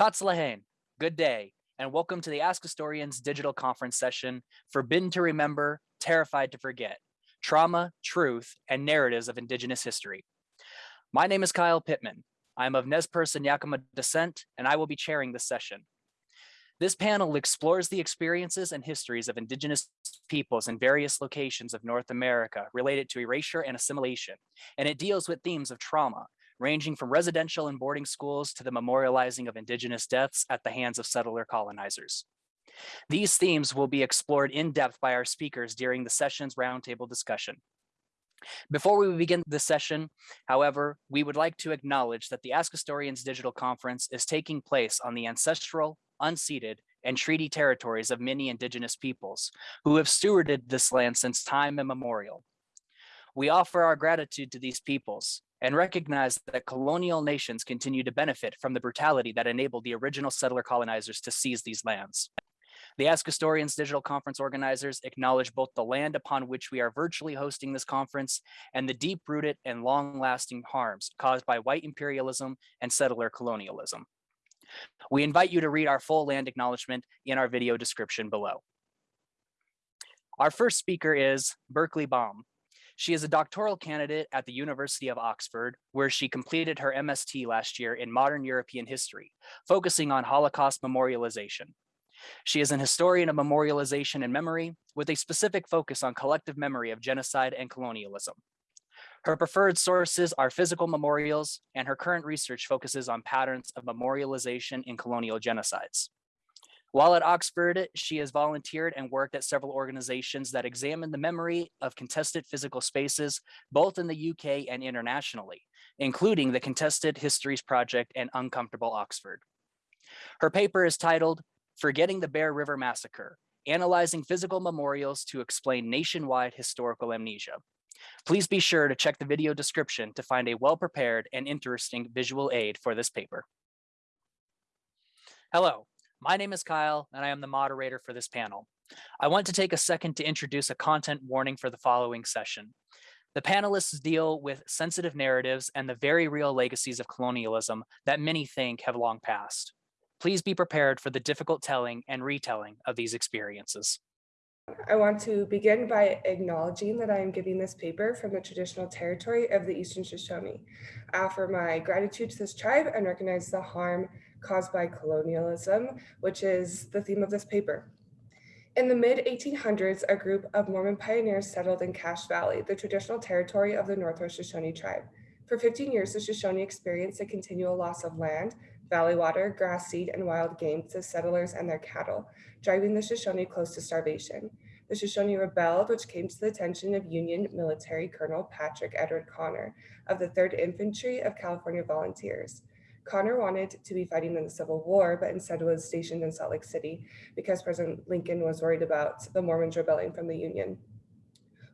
Tatzlahain, good day, and welcome to the Ask Historians digital conference session, Forbidden to Remember, Terrified to Forget, Trauma, Truth, and Narratives of Indigenous History. My name is Kyle Pittman. I'm of Nez Perce and Yakima descent, and I will be chairing this session. This panel explores the experiences and histories of Indigenous peoples in various locations of North America related to erasure and assimilation, and it deals with themes of trauma, ranging from residential and boarding schools to the memorializing of Indigenous deaths at the hands of settler colonizers. These themes will be explored in depth by our speakers during the session's roundtable discussion. Before we begin the session, however, we would like to acknowledge that the Ask Historians Digital Conference is taking place on the ancestral, unceded, and treaty territories of many indigenous peoples who have stewarded this land since time immemorial. We offer our gratitude to these peoples and recognize that colonial nations continue to benefit from the brutality that enabled the original settler colonizers to seize these lands. The Ask Historians digital conference organizers acknowledge both the land upon which we are virtually hosting this conference and the deep-rooted and long-lasting harms caused by white imperialism and settler colonialism. We invite you to read our full land acknowledgement in our video description below. Our first speaker is Berkeley Baum. She is a doctoral candidate at the University of Oxford, where she completed her MST last year in modern European history, focusing on Holocaust memorialization. She is an historian of memorialization and memory with a specific focus on collective memory of genocide and colonialism. Her preferred sources are physical memorials, and her current research focuses on patterns of memorialization in colonial genocides. While at Oxford, she has volunteered and worked at several organizations that examine the memory of contested physical spaces, both in the UK and internationally, including the Contested Histories Project and Uncomfortable Oxford. Her paper is titled Forgetting the Bear River Massacre, Analyzing Physical Memorials to Explain Nationwide Historical Amnesia. Please be sure to check the video description to find a well-prepared and interesting visual aid for this paper. Hello, my name is Kyle and I am the moderator for this panel. I want to take a second to introduce a content warning for the following session. The panelists deal with sensitive narratives and the very real legacies of colonialism that many think have long passed. Please be prepared for the difficult telling and retelling of these experiences. I want to begin by acknowledging that I am giving this paper from the traditional territory of the Eastern Shoshone. I offer my gratitude to this tribe and recognize the harm caused by colonialism, which is the theme of this paper. In the mid 1800s, a group of Mormon pioneers settled in Cache Valley, the traditional territory of the Northwest Shoshone tribe. For 15 years, the Shoshone experienced a continual loss of land, valley water, grass seed, and wild game to settlers and their cattle, driving the Shoshone close to starvation. The Shoshone rebelled, which came to the attention of Union military Colonel Patrick Edward Connor of the 3rd Infantry of California Volunteers. Connor wanted to be fighting in the Civil War, but instead was stationed in Salt Lake City because President Lincoln was worried about the Mormons rebelling from the Union.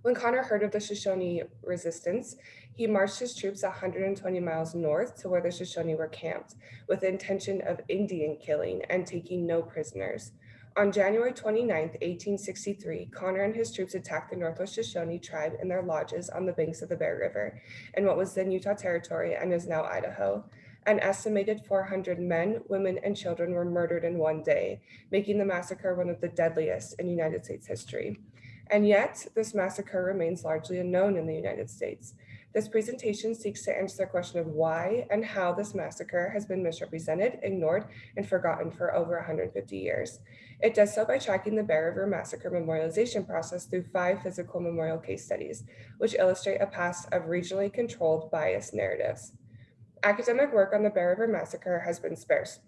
When Connor heard of the Shoshone resistance, he marched his troops 120 miles north to where the Shoshone were camped with the intention of Indian killing and taking no prisoners. On January 29, 1863, Connor and his troops attacked the Northwest Shoshone tribe in their lodges on the banks of the Bear River in what was then Utah Territory and is now Idaho. An estimated 400 men, women, and children were murdered in one day, making the massacre one of the deadliest in United States history. And yet, this massacre remains largely unknown in the United States. This presentation seeks to answer the question of why and how this massacre has been misrepresented, ignored, and forgotten for over 150 years. It does so by tracking the Bear River Massacre memorialization process through five physical memorial case studies, which illustrate a past of regionally controlled biased narratives. Academic work on the Bear River Massacre has been sparse,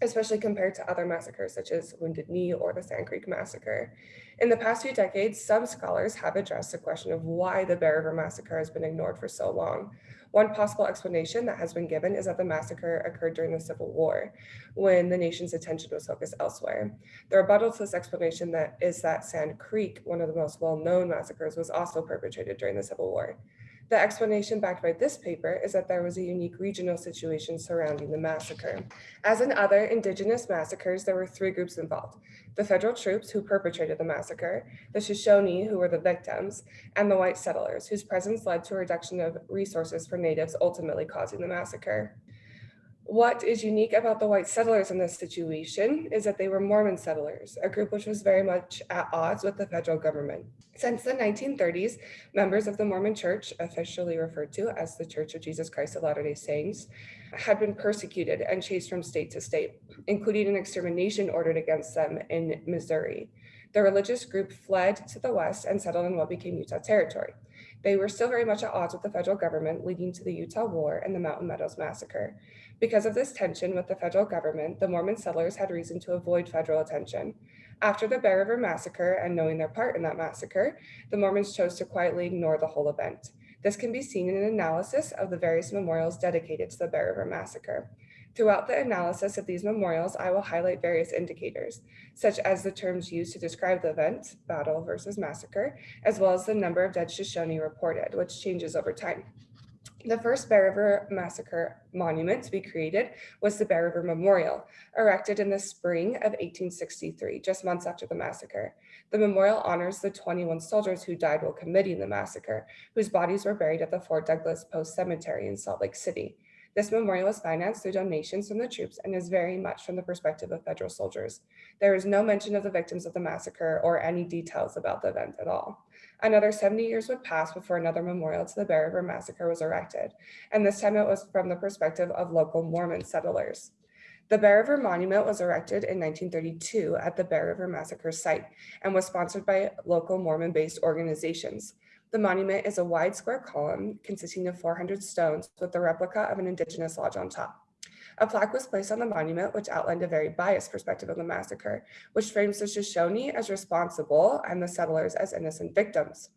especially compared to other massacres such as Wounded Knee or the Sand Creek Massacre. In the past few decades, some scholars have addressed the question of why the Bear River Massacre has been ignored for so long. One possible explanation that has been given is that the massacre occurred during the Civil War, when the nation's attention was focused elsewhere. The rebuttal to this explanation that is that Sand Creek, one of the most well-known massacres, was also perpetrated during the Civil War. The explanation backed by this paper is that there was a unique regional situation surrounding the massacre. As in other indigenous massacres, there were three groups involved. The federal troops who perpetrated the massacre, the Shoshone who were the victims, and the white settlers whose presence led to a reduction of resources for natives ultimately causing the massacre. What is unique about the white settlers in this situation is that they were Mormon settlers, a group which was very much at odds with the federal government. Since the 1930s, members of the Mormon Church, officially referred to as the Church of Jesus Christ of Latter-day Saints, had been persecuted and chased from state to state, including an extermination ordered against them in Missouri. The religious group fled to the west and settled in what became Utah Territory. They were still very much at odds with the federal government, leading to the Utah War and the Mountain Meadows Massacre. Because of this tension with the federal government, the Mormon settlers had reason to avoid federal attention. After the Bear River Massacre and knowing their part in that massacre, the Mormons chose to quietly ignore the whole event. This can be seen in an analysis of the various memorials dedicated to the Bear River Massacre. Throughout the analysis of these memorials, I will highlight various indicators, such as the terms used to describe the event, battle versus massacre, as well as the number of dead Shoshone reported, which changes over time. The first Bear River Massacre monument to be created was the Bear River Memorial, erected in the spring of 1863, just months after the massacre. The memorial honors the 21 soldiers who died while committing the massacre, whose bodies were buried at the Fort Douglas Post Cemetery in Salt Lake City. This memorial is financed through donations from the troops and is very much from the perspective of federal soldiers. There is no mention of the victims of the massacre or any details about the event at all. Another 70 years would pass before another memorial to the Bear River Massacre was erected, and this time it was from the perspective of local Mormon settlers. The Bear River Monument was erected in 1932 at the Bear River Massacre site and was sponsored by local Mormon-based organizations. The monument is a wide square column consisting of 400 stones with a replica of an indigenous lodge on top. A plaque was placed on the monument which outlined a very biased perspective of the massacre, which frames the Shoshone as responsible and the settlers as innocent victims.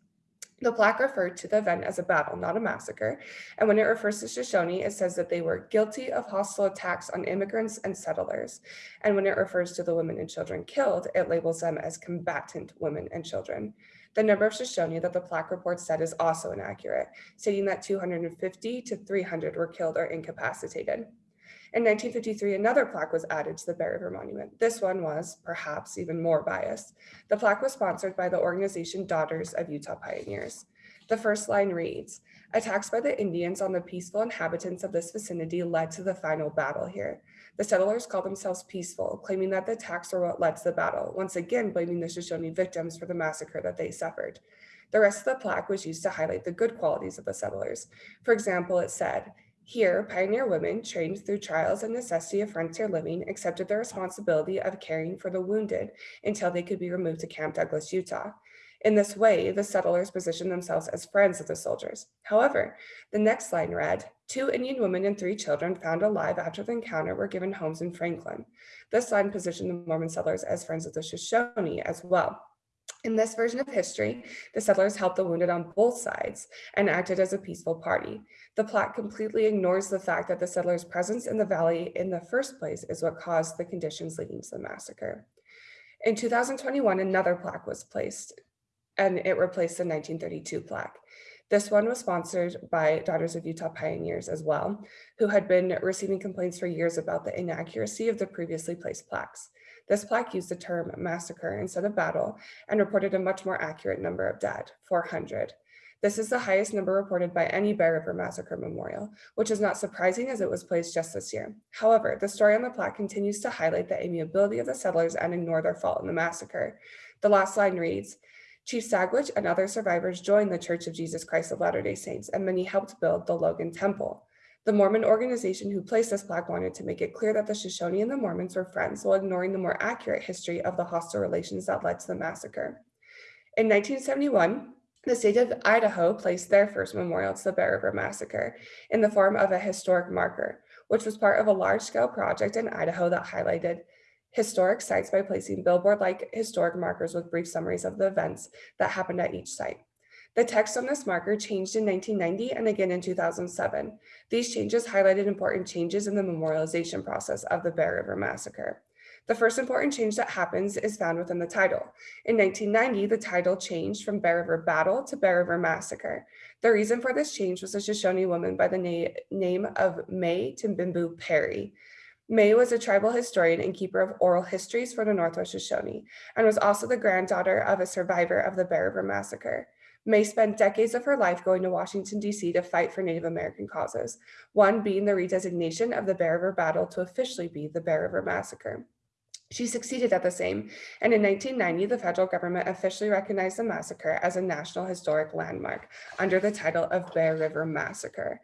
The plaque referred to the event as a battle, not a massacre. And when it refers to Shoshone, it says that they were guilty of hostile attacks on immigrants and settlers. And when it refers to the women and children killed, it labels them as combatant women and children. The number of Shoshone that the plaque report said is also inaccurate, stating that 250 to 300 were killed or incapacitated. In 1953, another plaque was added to the Bear River Monument. This one was, perhaps, even more biased. The plaque was sponsored by the organization Daughters of Utah Pioneers. The first line reads, attacks by the Indians on the peaceful inhabitants of this vicinity led to the final battle here. The settlers called themselves peaceful, claiming that the attacks were what led to the battle, once again blaming the Shoshone victims for the massacre that they suffered. The rest of the plaque was used to highlight the good qualities of the settlers. For example, it said, here, pioneer women, trained through trials and necessity of frontier living, accepted the responsibility of caring for the wounded until they could be removed to Camp Douglas, Utah. In this way, the settlers positioned themselves as friends of the soldiers. However, the next line read, two Indian women and three children found alive after the encounter were given homes in Franklin. This line positioned the Mormon settlers as friends of the Shoshone as well. In this version of history, the settlers helped the wounded on both sides and acted as a peaceful party. The plaque completely ignores the fact that the settlers' presence in the valley in the first place is what caused the conditions leading to the massacre. In 2021, another plaque was placed and it replaced the 1932 plaque. This one was sponsored by Daughters of Utah Pioneers as well, who had been receiving complaints for years about the inaccuracy of the previously placed plaques. This plaque used the term massacre instead of battle and reported a much more accurate number of dead, 400. This is the highest number reported by any Bear River Massacre memorial, which is not surprising as it was placed just this year. However, the story on the plaque continues to highlight the amiability of the settlers and ignore their fault in the massacre. The last line reads, Chief Sagwitch and other survivors joined the Church of Jesus Christ of Latter-day Saints, and many helped build the Logan Temple. The Mormon organization who placed this plaque wanted to make it clear that the Shoshone and the Mormons were friends while ignoring the more accurate history of the hostile relations that led to the massacre. In 1971, the state of Idaho placed their first memorial to the Bear River Massacre in the form of a historic marker, which was part of a large-scale project in Idaho that highlighted historic sites by placing billboard-like historic markers with brief summaries of the events that happened at each site. The text on this marker changed in 1990 and again in 2007. These changes highlighted important changes in the memorialization process of the Bear River Massacre. The first important change that happens is found within the title. In 1990, the title changed from Bear River Battle to Bear River Massacre. The reason for this change was a Shoshone woman by the na name of Mae Timbimboo Parry. Mae was a tribal historian and keeper of oral histories for the Northwest Shoshone, and was also the granddaughter of a survivor of the Bear River Massacre. Mae spent decades of her life going to Washington, D.C. to fight for Native American causes, one being the redesignation of the Bear River Battle to officially be the Bear River Massacre. She succeeded at the same, and in 1990, the federal government officially recognized the massacre as a National Historic Landmark under the title of Bear River Massacre.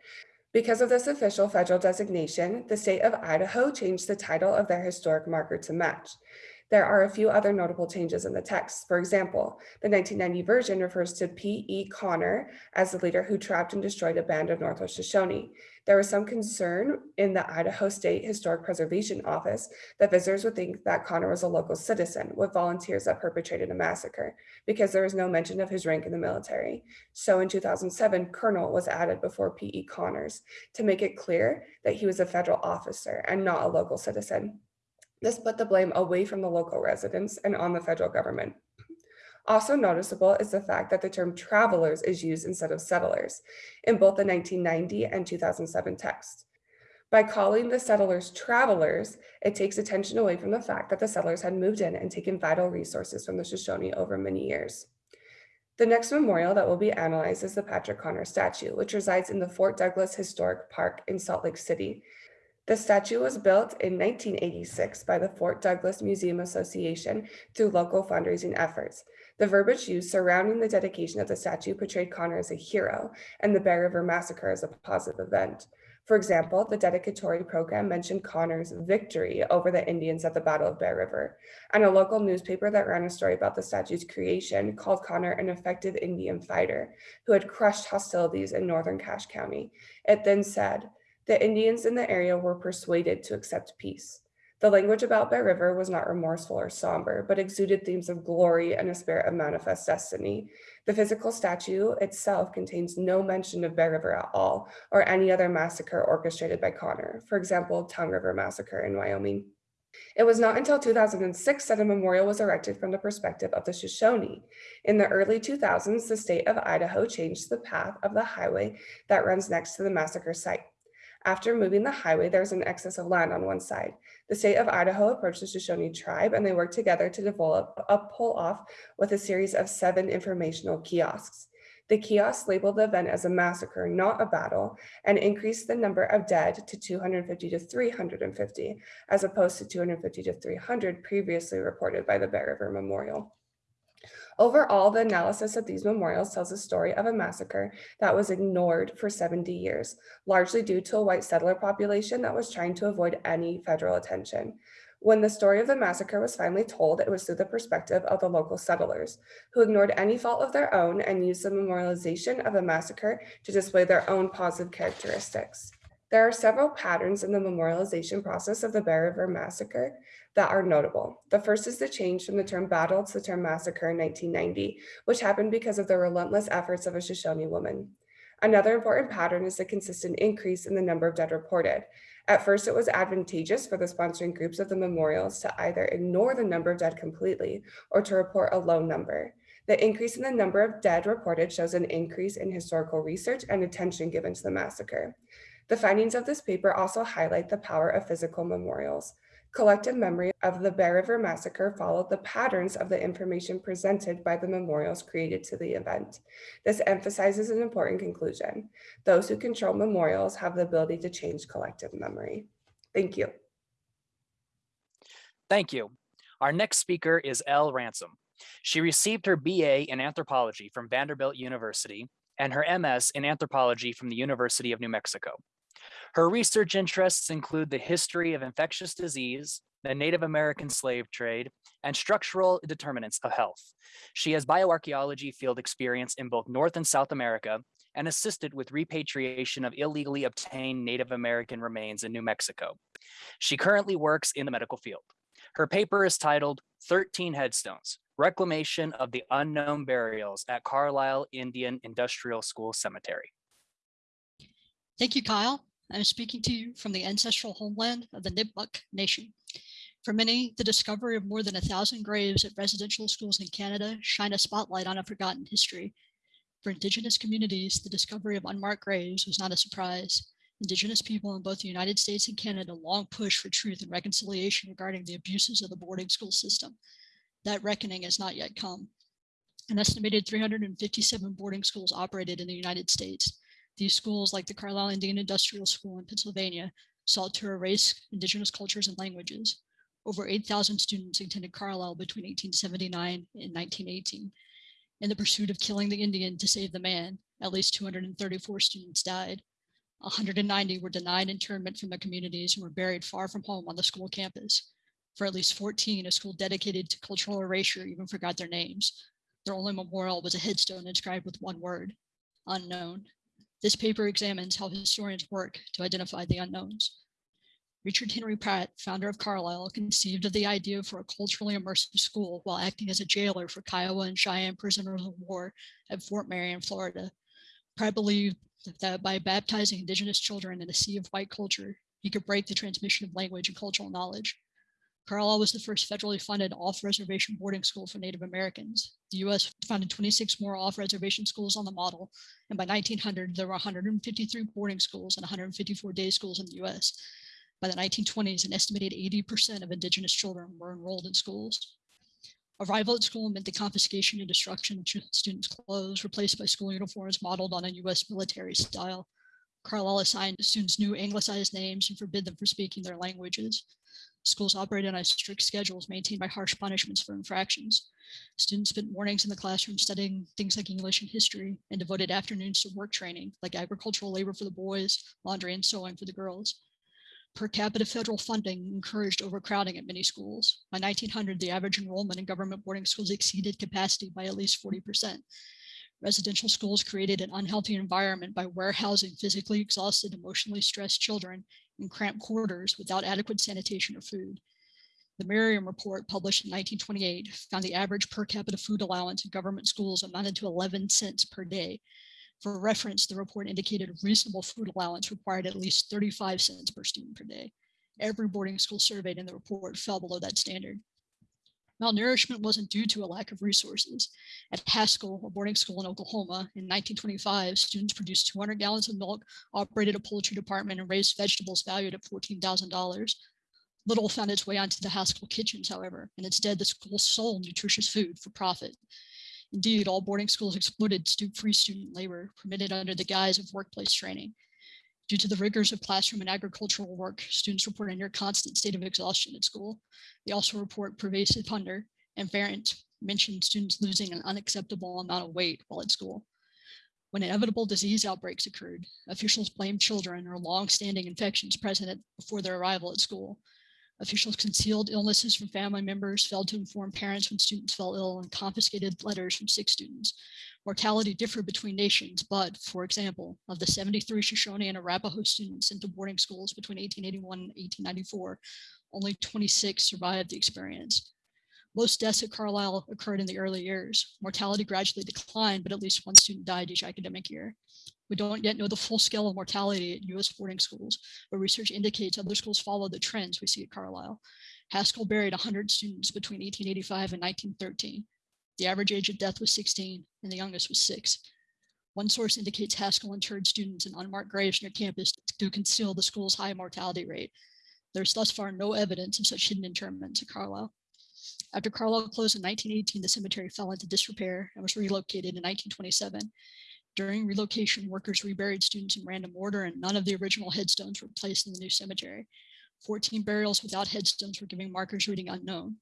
Because of this official federal designation, the state of Idaho changed the title of their historic marker to match. There are a few other notable changes in the text. For example, the 1990 version refers to P.E. Connor as the leader who trapped and destroyed a band of Northwest Shoshone. There was some concern in the Idaho State Historic Preservation Office that visitors would think that Connor was a local citizen with volunteers that perpetrated a massacre because there was no mention of his rank in the military. So in 2007, Colonel was added before P.E. Connors to make it clear that he was a federal officer and not a local citizen. This put the blame away from the local residents and on the federal government. Also noticeable is the fact that the term travelers is used instead of settlers in both the 1990 and 2007 text. By calling the settlers travelers, it takes attention away from the fact that the settlers had moved in and taken vital resources from the Shoshone over many years. The next memorial that will be analyzed is the Patrick Connor statue, which resides in the Fort Douglas Historic Park in Salt Lake City. The statue was built in 1986 by the Fort Douglas Museum Association through local fundraising efforts. The verbiage used surrounding the dedication of the statue portrayed Connor as a hero and the Bear River Massacre as a positive event. For example, the dedicatory program mentioned Connor's victory over the Indians at the Battle of Bear River, and a local newspaper that ran a story about the statue's creation called Connor an effective Indian fighter who had crushed hostilities in northern Cache County. It then said, the Indians in the area were persuaded to accept peace. The language about Bear River was not remorseful or somber, but exuded themes of glory and a spirit of manifest destiny. The physical statue itself contains no mention of Bear River at all, or any other massacre orchestrated by Connor, for example, Tongue River Massacre in Wyoming. It was not until 2006 that a memorial was erected from the perspective of the Shoshone. In the early 2000s, the state of Idaho changed the path of the highway that runs next to the massacre site. After moving the highway, there was an excess of land on one side. The state of Idaho approached the Shoshone tribe and they worked together to develop a pull-off with a series of seven informational kiosks. The kiosks labeled the event as a massacre, not a battle, and increased the number of dead to 250 to 350, as opposed to 250 to 300 previously reported by the Bear River Memorial. Overall, the analysis of these memorials tells a story of a massacre that was ignored for 70 years, largely due to a white settler population that was trying to avoid any federal attention. When the story of the massacre was finally told, it was through the perspective of the local settlers, who ignored any fault of their own and used the memorialization of the massacre to display their own positive characteristics. There are several patterns in the memorialization process of the Bear River Massacre that are notable. The first is the change from the term battle to the term massacre in 1990, which happened because of the relentless efforts of a Shoshone woman. Another important pattern is the consistent increase in the number of dead reported. At first, it was advantageous for the sponsoring groups of the memorials to either ignore the number of dead completely or to report a low number. The increase in the number of dead reported shows an increase in historical research and attention given to the massacre. The findings of this paper also highlight the power of physical memorials. Collective memory of the Bear River Massacre followed the patterns of the information presented by the memorials created to the event. This emphasizes an important conclusion. Those who control memorials have the ability to change collective memory. Thank you. Thank you. Our next speaker is Elle Ransom. She received her BA in anthropology from Vanderbilt University and her MS in anthropology from the University of New Mexico. Her research interests include the history of infectious disease, the Native American slave trade, and structural determinants of health. She has bioarchaeology field experience in both North and South America and assisted with repatriation of illegally obtained Native American remains in New Mexico. She currently works in the medical field. Her paper is titled 13 Headstones, Reclamation of the Unknown Burials at Carlisle Indian Industrial School Cemetery. Thank you, Kyle. I'm speaking to you from the ancestral homeland of the Nipmuc Nation. For many, the discovery of more than a thousand graves at residential schools in Canada shine a spotlight on a forgotten history. For Indigenous communities, the discovery of unmarked graves was not a surprise. Indigenous people in both the United States and Canada long pushed for truth and reconciliation regarding the abuses of the boarding school system. That reckoning has not yet come. An estimated 357 boarding schools operated in the United States. These schools, like the Carlisle Indian Industrial School in Pennsylvania, sought to erase indigenous cultures and languages. Over 8,000 students attended Carlisle between 1879 and 1918. In the pursuit of killing the Indian to save the man, at least 234 students died. 190 were denied internment from their communities and were buried far from home on the school campus. For at least 14, a school dedicated to cultural erasure even forgot their names. Their only memorial was a headstone inscribed with one word, unknown. This paper examines how historians work to identify the unknowns. Richard Henry Pratt, founder of Carlisle, conceived of the idea for a culturally immersive school while acting as a jailer for Kiowa and Cheyenne prisoners of war at Fort Marion, Florida. Pratt believed that by baptizing indigenous children in a sea of white culture, he could break the transmission of language and cultural knowledge. Carlisle was the first federally funded off-reservation boarding school for Native Americans. The U.S. founded 26 more off-reservation schools on the model, and by 1900, there were 153 boarding schools and 154 day schools in the U.S. By the 1920s, an estimated 80% of Indigenous children were enrolled in schools. Arrival at school meant the confiscation and destruction of students' clothes, replaced by school uniforms modeled on a US military style. Carlisle assigned students new anglicized names and forbid them from speaking their languages. Schools operated on strict schedules maintained by harsh punishments for infractions. Students spent mornings in the classroom studying things like English and history and devoted afternoons to work training, like agricultural labor for the boys, laundry and sewing for the girls per capita federal funding encouraged overcrowding at many schools. By 1900, the average enrollment in government boarding schools exceeded capacity by at least 40%. Residential schools created an unhealthy environment by warehousing physically exhausted, emotionally stressed children in cramped quarters without adequate sanitation or food. The Merriam Report, published in 1928, found the average per capita food allowance in government schools amounted to 11 cents per day, for reference, the report indicated a reasonable food allowance required at least 35 cents per student per day. Every boarding school surveyed in the report fell below that standard. Malnourishment wasn't due to a lack of resources. At Haskell, a boarding school in Oklahoma, in 1925, students produced 200 gallons of milk, operated a poultry department, and raised vegetables valued at $14,000. Little found its way onto the Haskell kitchens, however, and instead the school sold nutritious food for profit. Indeed, all boarding schools exploited free student labor permitted under the guise of workplace training. Due to the rigors of classroom and agricultural work, students report a near constant state of exhaustion at school. They also report pervasive hunger, and Farrant mentioned students losing an unacceptable amount of weight while at school. When inevitable disease outbreaks occurred, officials blamed children or long-standing infections present before their arrival at school. Officials concealed illnesses from family members, failed to inform parents when students fell ill, and confiscated letters from sick students. Mortality differed between nations, but, for example, of the 73 Shoshone and Arapaho students sent to boarding schools between 1881 and 1894, only 26 survived the experience. Most deaths at Carlisle occurred in the early years. Mortality gradually declined, but at least one student died each academic year. We don't yet know the full scale of mortality at US boarding schools, but research indicates other schools follow the trends we see at Carlisle. Haskell buried 100 students between 1885 and 1913. The average age of death was 16 and the youngest was six. One source indicates Haskell interred students in unmarked graves near campus to conceal the school's high mortality rate. There's thus far no evidence of such hidden interments at Carlisle. After Carlisle closed in 1918, the cemetery fell into disrepair and was relocated in 1927. During relocation, workers reburied students in random order and none of the original headstones were placed in the new cemetery. 14 burials without headstones were giving markers reading unknown.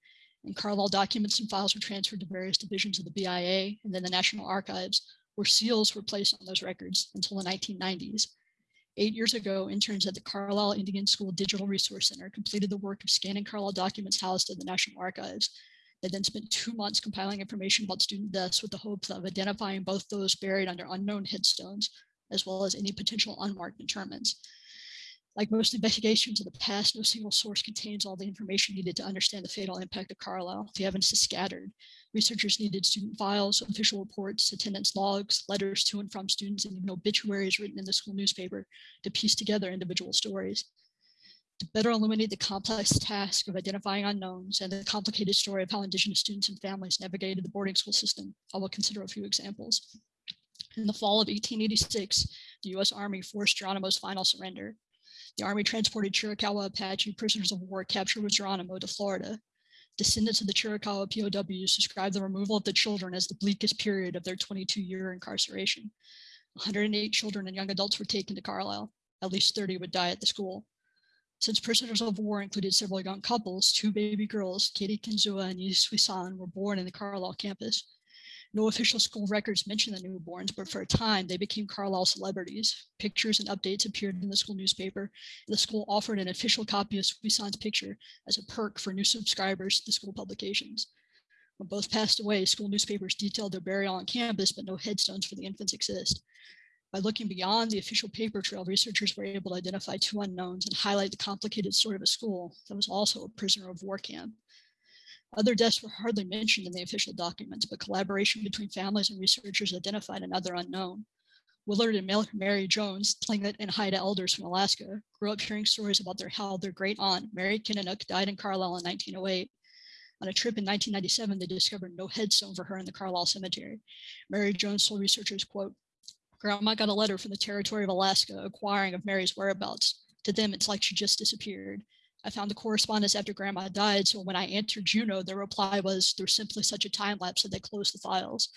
And Carlisle documents and files were transferred to various divisions of the BIA and then the National Archives, where seals were placed on those records until the 1990s. Eight years ago, interns at the Carlisle Indian School Digital Resource Center completed the work of scanning Carlisle documents housed in the National Archives they then spent two months compiling information about student deaths with the hopes of identifying both those buried under unknown headstones, as well as any potential unmarked interments. Like most investigations of the past, no single source contains all the information needed to understand the fatal impact of Carlisle. The evidence is scattered. Researchers needed student files, official reports, attendance logs, letters to and from students, and even obituaries written in the school newspaper to piece together individual stories to better illuminate the complex task of identifying unknowns and the complicated story of how Indigenous students and families navigated the boarding school system, I will consider a few examples. In the fall of 1886, the U.S. Army forced Geronimo's final surrender. The Army transported Chiricahua Apache prisoners of war captured with Geronimo to Florida. Descendants of the Chiricahua POWs describe the removal of the children as the bleakest period of their 22-year incarceration. 108 children and young adults were taken to Carlisle. At least 30 would die at the school. Since prisoners of war included several young couples, two baby girls, Katie Kinzua and Yi Suisan, were born in the Carlisle campus. No official school records mention the newborns, but for a time they became Carlisle celebrities. Pictures and updates appeared in the school newspaper. The school offered an official copy of Suisan's picture as a perk for new subscribers to the school publications. When both passed away, school newspapers detailed their burial on campus, but no headstones for the infants exist. By looking beyond the official paper trail, researchers were able to identify two unknowns and highlight the complicated story of a school that was also a prisoner of war camp. Other deaths were hardly mentioned in the official documents, but collaboration between families and researchers identified another unknown. Willard and Mary Jones, Tlingit and Haida elders from Alaska, grew up hearing stories about their how their great aunt, Mary Kininnook, died in Carlisle in 1908. On a trip in 1997, they discovered no headstone for her in the Carlisle Cemetery. Mary Jones told researchers, quote, Grandma got a letter from the territory of Alaska acquiring of Mary's whereabouts. To them, it's like she just disappeared. I found the correspondence after grandma died. So when I answered Juneau, the reply was there's simply such a time lapse that they closed the files.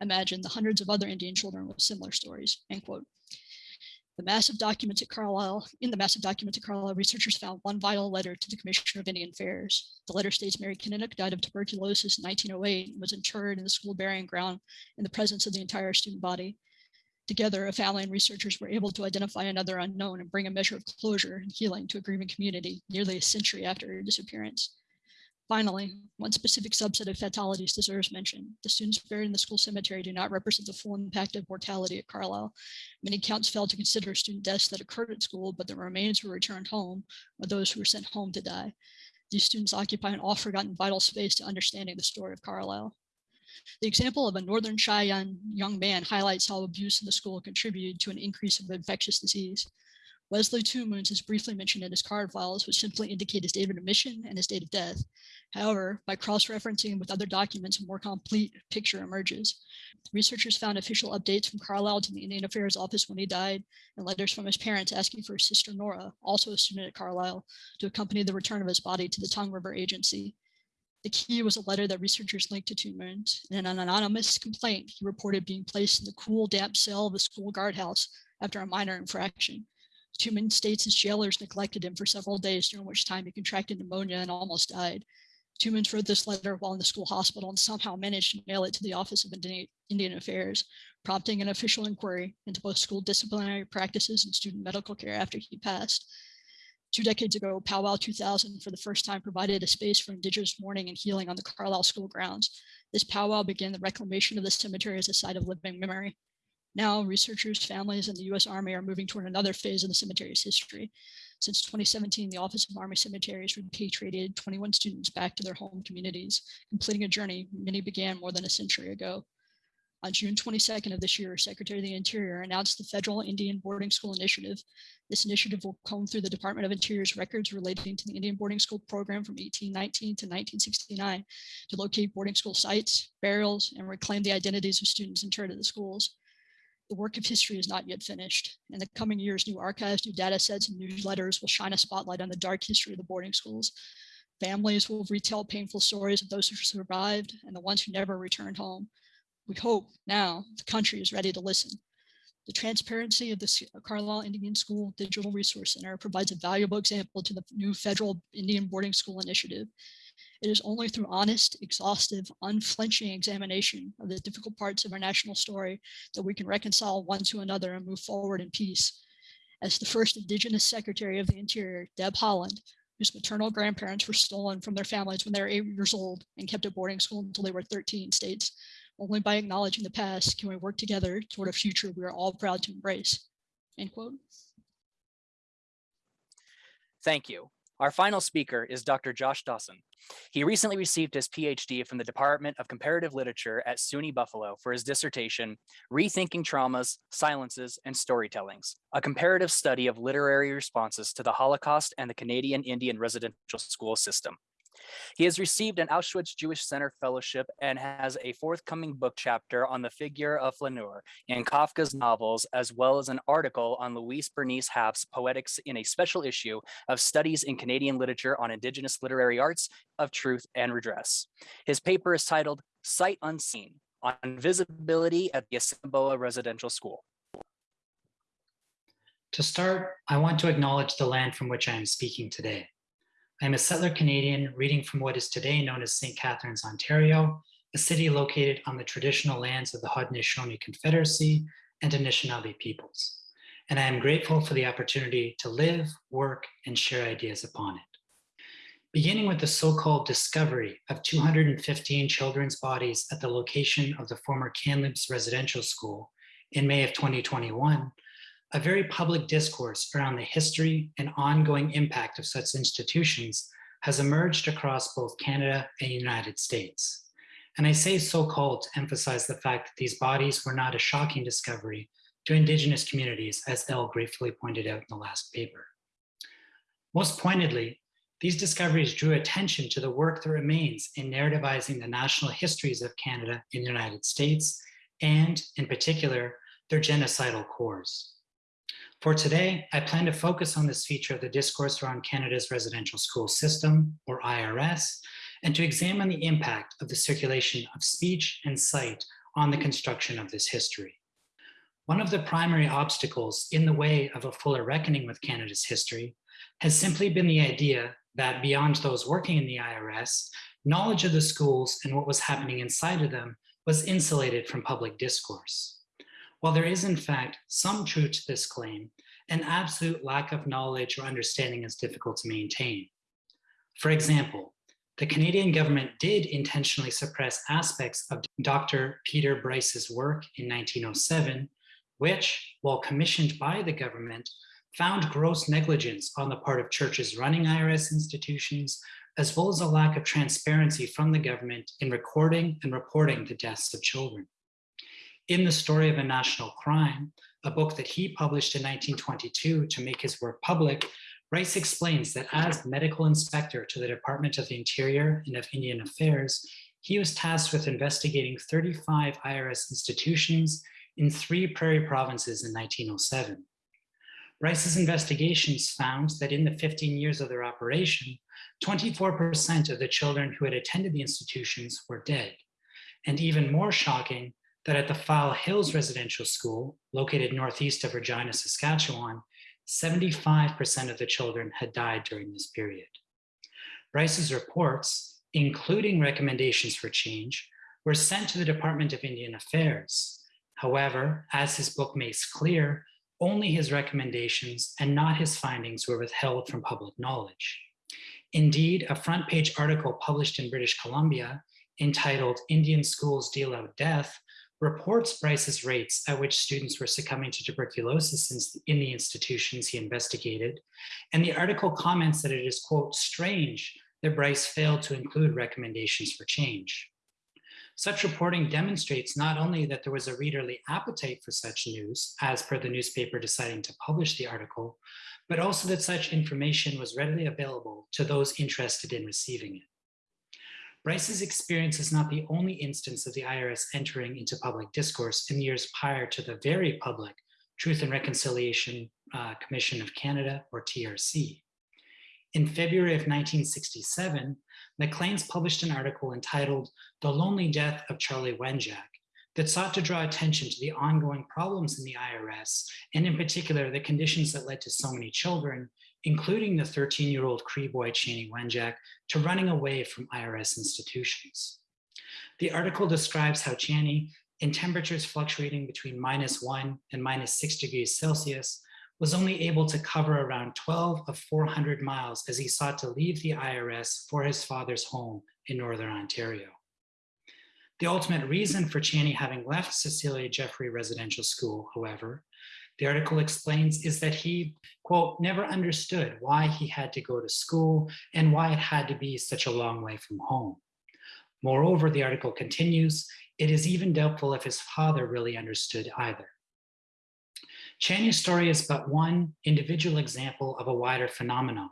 Imagine the hundreds of other Indian children with similar stories, end quote. The massive documents at Carlisle, in the massive documents at Carlisle, researchers found one vital letter to the Commissioner of Indian Affairs. The letter states Mary Kininnook died of tuberculosis in 1908 and was interred in the school burying ground in the presence of the entire student body. Together, a family and researchers were able to identify another unknown and bring a measure of closure and healing to a grieving community nearly a century after her disappearance. Finally, one specific subset of fatalities deserves mention. The students buried in the school cemetery do not represent the full impact of mortality at Carlisle. Many counts failed to consider student deaths that occurred at school, but the remains were returned home or those who were sent home to die. These students occupy an oft-forgotten vital space to understanding the story of Carlisle. The example of a Northern Cheyenne young man highlights how abuse in the school contributed to an increase of infectious disease. Wesley Two Moons is briefly mentioned in his card files, which simply indicate his date of admission and his date of death. However, by cross-referencing with other documents, a more complete picture emerges. Researchers found official updates from Carlisle to the Indian Affairs Office when he died, and letters from his parents asking for his sister Nora, also a student at Carlisle, to accompany the return of his body to the Tongue River Agency. The key was a letter that researchers linked to Moons. In an anonymous complaint, he reported being placed in the cool, damp cell of the school guardhouse after a minor infraction. Two states his jailers neglected him for several days, during which time he contracted pneumonia and almost died. Two wrote this letter while in the school hospital and somehow managed to mail it to the Office of Indian Affairs, prompting an official inquiry into both school disciplinary practices and student medical care after he passed. Two decades ago, Powwow 2000 for the first time provided a space for indigenous mourning and healing on the Carlisle school grounds. This powwow began the reclamation of the cemetery as a site of living memory. Now, researchers, families, and the US Army are moving toward another phase of the cemetery's history. Since 2017, the Office of Army Cemeteries repatriated 21 students back to their home communities, completing a journey many began more than a century ago. On June 22nd of this year, Secretary of the Interior announced the Federal Indian Boarding School Initiative. This initiative will comb through the Department of Interior's records relating to the Indian boarding school program from 1819 to 1969 to locate boarding school sites, burials, and reclaim the identities of students interred at the schools. The work of history is not yet finished. In the coming years, new archives, new data sets, and newsletters will shine a spotlight on the dark history of the boarding schools. Families will retell painful stories of those who survived and the ones who never returned home. We hope now the country is ready to listen. The transparency of the uh, Carlisle Indian School Digital Resource Center provides a valuable example to the new federal Indian boarding school initiative. It is only through honest, exhaustive, unflinching examination of the difficult parts of our national story that we can reconcile one to another and move forward in peace. As the first Indigenous Secretary of the Interior, Deb Haaland, whose maternal grandparents were stolen from their families when they were eight years old and kept at boarding school until they were 13, states, only by acknowledging the past can we work together toward a future we are all proud to embrace. End quote. Thank you. Our final speaker is Dr. Josh Dawson. He recently received his PhD from the Department of Comparative Literature at SUNY Buffalo for his dissertation, Rethinking Traumas, Silences, and Storytellings, a comparative study of literary responses to the Holocaust and the Canadian Indian residential school system. He has received an Auschwitz Jewish Center Fellowship and has a forthcoming book chapter on the figure of Flaneur in Kafka's novels, as well as an article on Louise Bernice Halfe's poetics in a special issue of Studies in Canadian Literature on Indigenous Literary Arts of Truth and Redress. His paper is titled Sight Unseen on Visibility at the Assiniboia Residential School. To start, I want to acknowledge the land from which I am speaking today. I am a settler Canadian reading from what is today known as St. Catharines, Ontario, a city located on the traditional lands of the Haudenosaunee Confederacy and Anishinaabe peoples. And I am grateful for the opportunity to live, work, and share ideas upon it. Beginning with the so-called discovery of 215 children's bodies at the location of the former Kamloops Residential School in May of 2021, a very public discourse around the history and ongoing impact of such institutions has emerged across both Canada and the United States. And I say so-called to emphasize the fact that these bodies were not a shocking discovery to Indigenous communities, as Elle gratefully pointed out in the last paper. Most pointedly, these discoveries drew attention to the work that remains in narrativizing the national histories of Canada in the United States, and in particular, their genocidal cores. For today, I plan to focus on this feature of the discourse around Canada's residential school system, or IRS, and to examine the impact of the circulation of speech and sight on the construction of this history. One of the primary obstacles in the way of a fuller reckoning with Canada's history has simply been the idea that beyond those working in the IRS, knowledge of the schools and what was happening inside of them was insulated from public discourse. While there is in fact some truth to this claim, an absolute lack of knowledge or understanding is difficult to maintain. For example, the Canadian government did intentionally suppress aspects of Dr. Peter Bryce's work in 1907, which, while commissioned by the government, found gross negligence on the part of churches running IRS institutions, as well as a lack of transparency from the government in recording and reporting the deaths of children. In the Story of a National Crime, a book that he published in 1922 to make his work public, Bryce explains that as medical inspector to the Department of the Interior and of Indian Affairs, he was tasked with investigating 35 IRS institutions in three prairie provinces in 1907. Bryce's investigations found that in the 15 years of their operation, 24% of the children who had attended the institutions were dead. And even more shocking, that at the File Hills Residential School, located northeast of Regina, Saskatchewan, 75% of the children had died during this period. Bryce's reports, including recommendations for change, were sent to the Department of Indian Affairs. However, as his book makes clear, only his recommendations and not his findings were withheld from public knowledge. Indeed, a front page article published in British Columbia entitled Indian Schools Deal Out Death reports Bryce's rates at which students were succumbing to tuberculosis in the institutions he investigated, and the article comments that it is, quote, strange that Bryce failed to include recommendations for change. Such reporting demonstrates not only that there was a readerly appetite for such news, as per the newspaper deciding to publish the article, but also that such information was readily available to those interested in receiving it. Bryce's experience is not the only instance of the IRS entering into public discourse in years prior to the very public Truth and Reconciliation uh, Commission of Canada, or TRC. In February of 1967, Maclean's published an article entitled The Lonely Death of Charlie Wenjack that sought to draw attention to the ongoing problems in the IRS, and in particular, the conditions that led to so many children including the 13-year-old Cree boy Chanie Wenjack, to running away from IRS institutions. The article describes how Chanie, in temperatures fluctuating between minus one and minus six degrees Celsius, was only able to cover around 12 of 400 miles as he sought to leave the IRS for his father's home in Northern Ontario. The ultimate reason for Chanie having left Cecilia Jeffrey Residential School, however, the article explains is that he, quote, never understood why he had to go to school and why it had to be such a long way from home. Moreover, the article continues, it is even doubtful if his father really understood either. Chanie's story is but one individual example of a wider phenomenon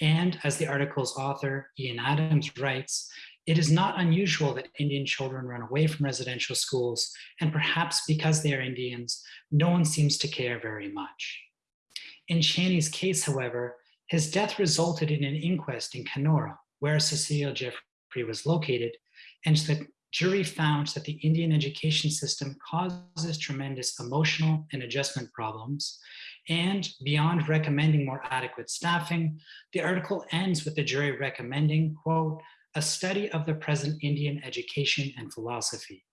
And as the article's author, Ian Adams, writes, it is not unusual that Indian children run away from residential schools, and perhaps because they are Indians, no one seems to care very much. In Chanie's case, however, his death resulted in an inquest in Kenora, where Cecile Jeffrey was located, and the jury found that the Indian education system causes tremendous emotional and adjustment problems. And beyond recommending more adequate staffing, the article ends with the jury recommending, quote, a study of the present Indian education and philosophy,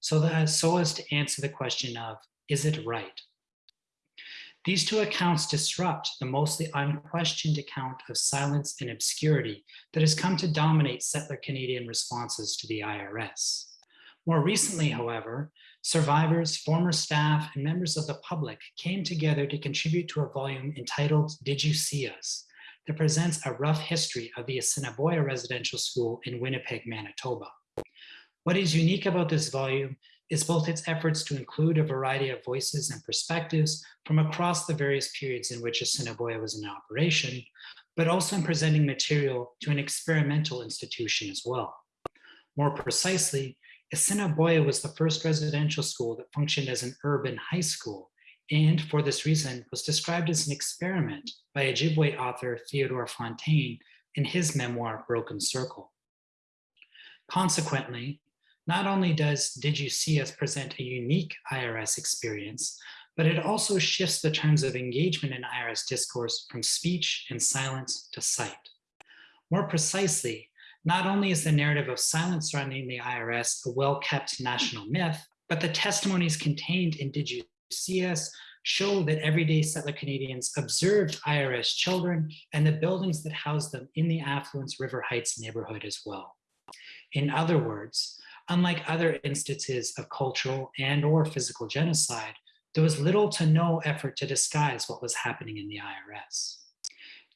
so, that, so as to answer the question of, is it right? These two accounts disrupt the mostly unquestioned account of silence and obscurity that has come to dominate settler Canadian responses to the IRS. More recently, however, survivors, former staff, and members of the public came together to contribute to a volume entitled Did You See Us? That presents a rough history of the Assiniboia Residential School in Winnipeg, Manitoba. What is unique about this volume is both its efforts to include a variety of voices and perspectives from across the various periods in which Assiniboia was in operation, but also in presenting material to an experimental institution as well. More precisely, Assiniboia was the first residential school that functioned as an urban high school, and for this reason was described as an experiment by Ojibwe author Theodore Fontaine in his memoir, Broken Circle. Consequently, not only does Did You See Us present a unique IRS experience, but it also shifts the terms of engagement in IRS discourse from speech and silence to sight. More precisely, not only is the narrative of silence surrounding the IRS a well-kept national myth, but the testimonies contained in Did You Us show that everyday settler Canadians observed IRS children and the buildings that housed them in the affluence River Heights neighborhood as well. In other words, Unlike other instances of cultural and or physical genocide, there was little to no effort to disguise what was happening in the IRS.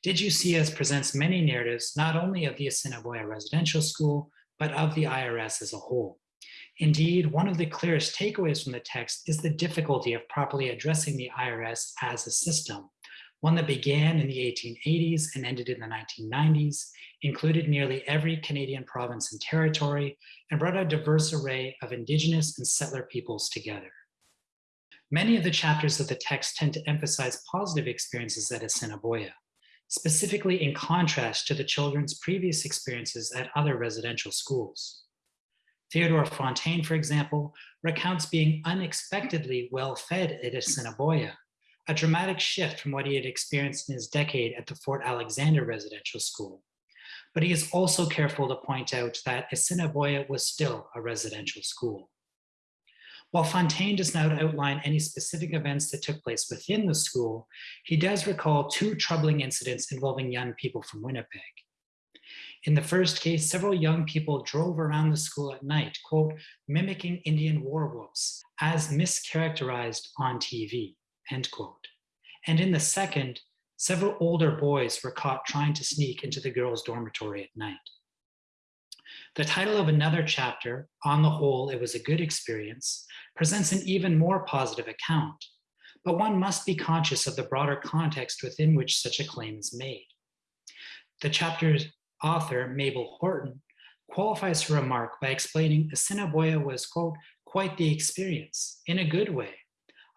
Did You See Us presents many narratives, not only of the Assiniboia Residential School, but of the IRS as a whole. Indeed, one of the clearest takeaways from the text is the difficulty of properly addressing the IRS as a system, one that began in the 1880s and ended in the 1990s, included nearly every Canadian province and territory, and brought a diverse array of Indigenous and settler peoples together. Many of the chapters of the text tend to emphasize positive experiences at Assiniboia, specifically in contrast to the children's previous experiences at other residential schools. Theodore Fontaine, for example, recounts being unexpectedly well-fed at Assiniboia, a dramatic shift from what he had experienced in his decade at the Fort Alexander Residential School. But he is also careful to point out that Assiniboia was still a residential school. While Fontaine does not outline any specific events that took place within the school, he does recall two troubling incidents involving young people from Winnipeg. In the first case, several young people drove around the school at night, quote, mimicking Indian war whoops as mischaracterized on TV end quote. And in the second, several older boys were caught trying to sneak into the girls' dormitory at night. The title of another chapter, On the Whole, It Was a Good Experience, presents an even more positive account, but one must be conscious of the broader context within which such a claim is made. The chapter's author, Mabel Horton, qualifies her remark by explaining Assiniboia was, quote, quite the experience, in a good way,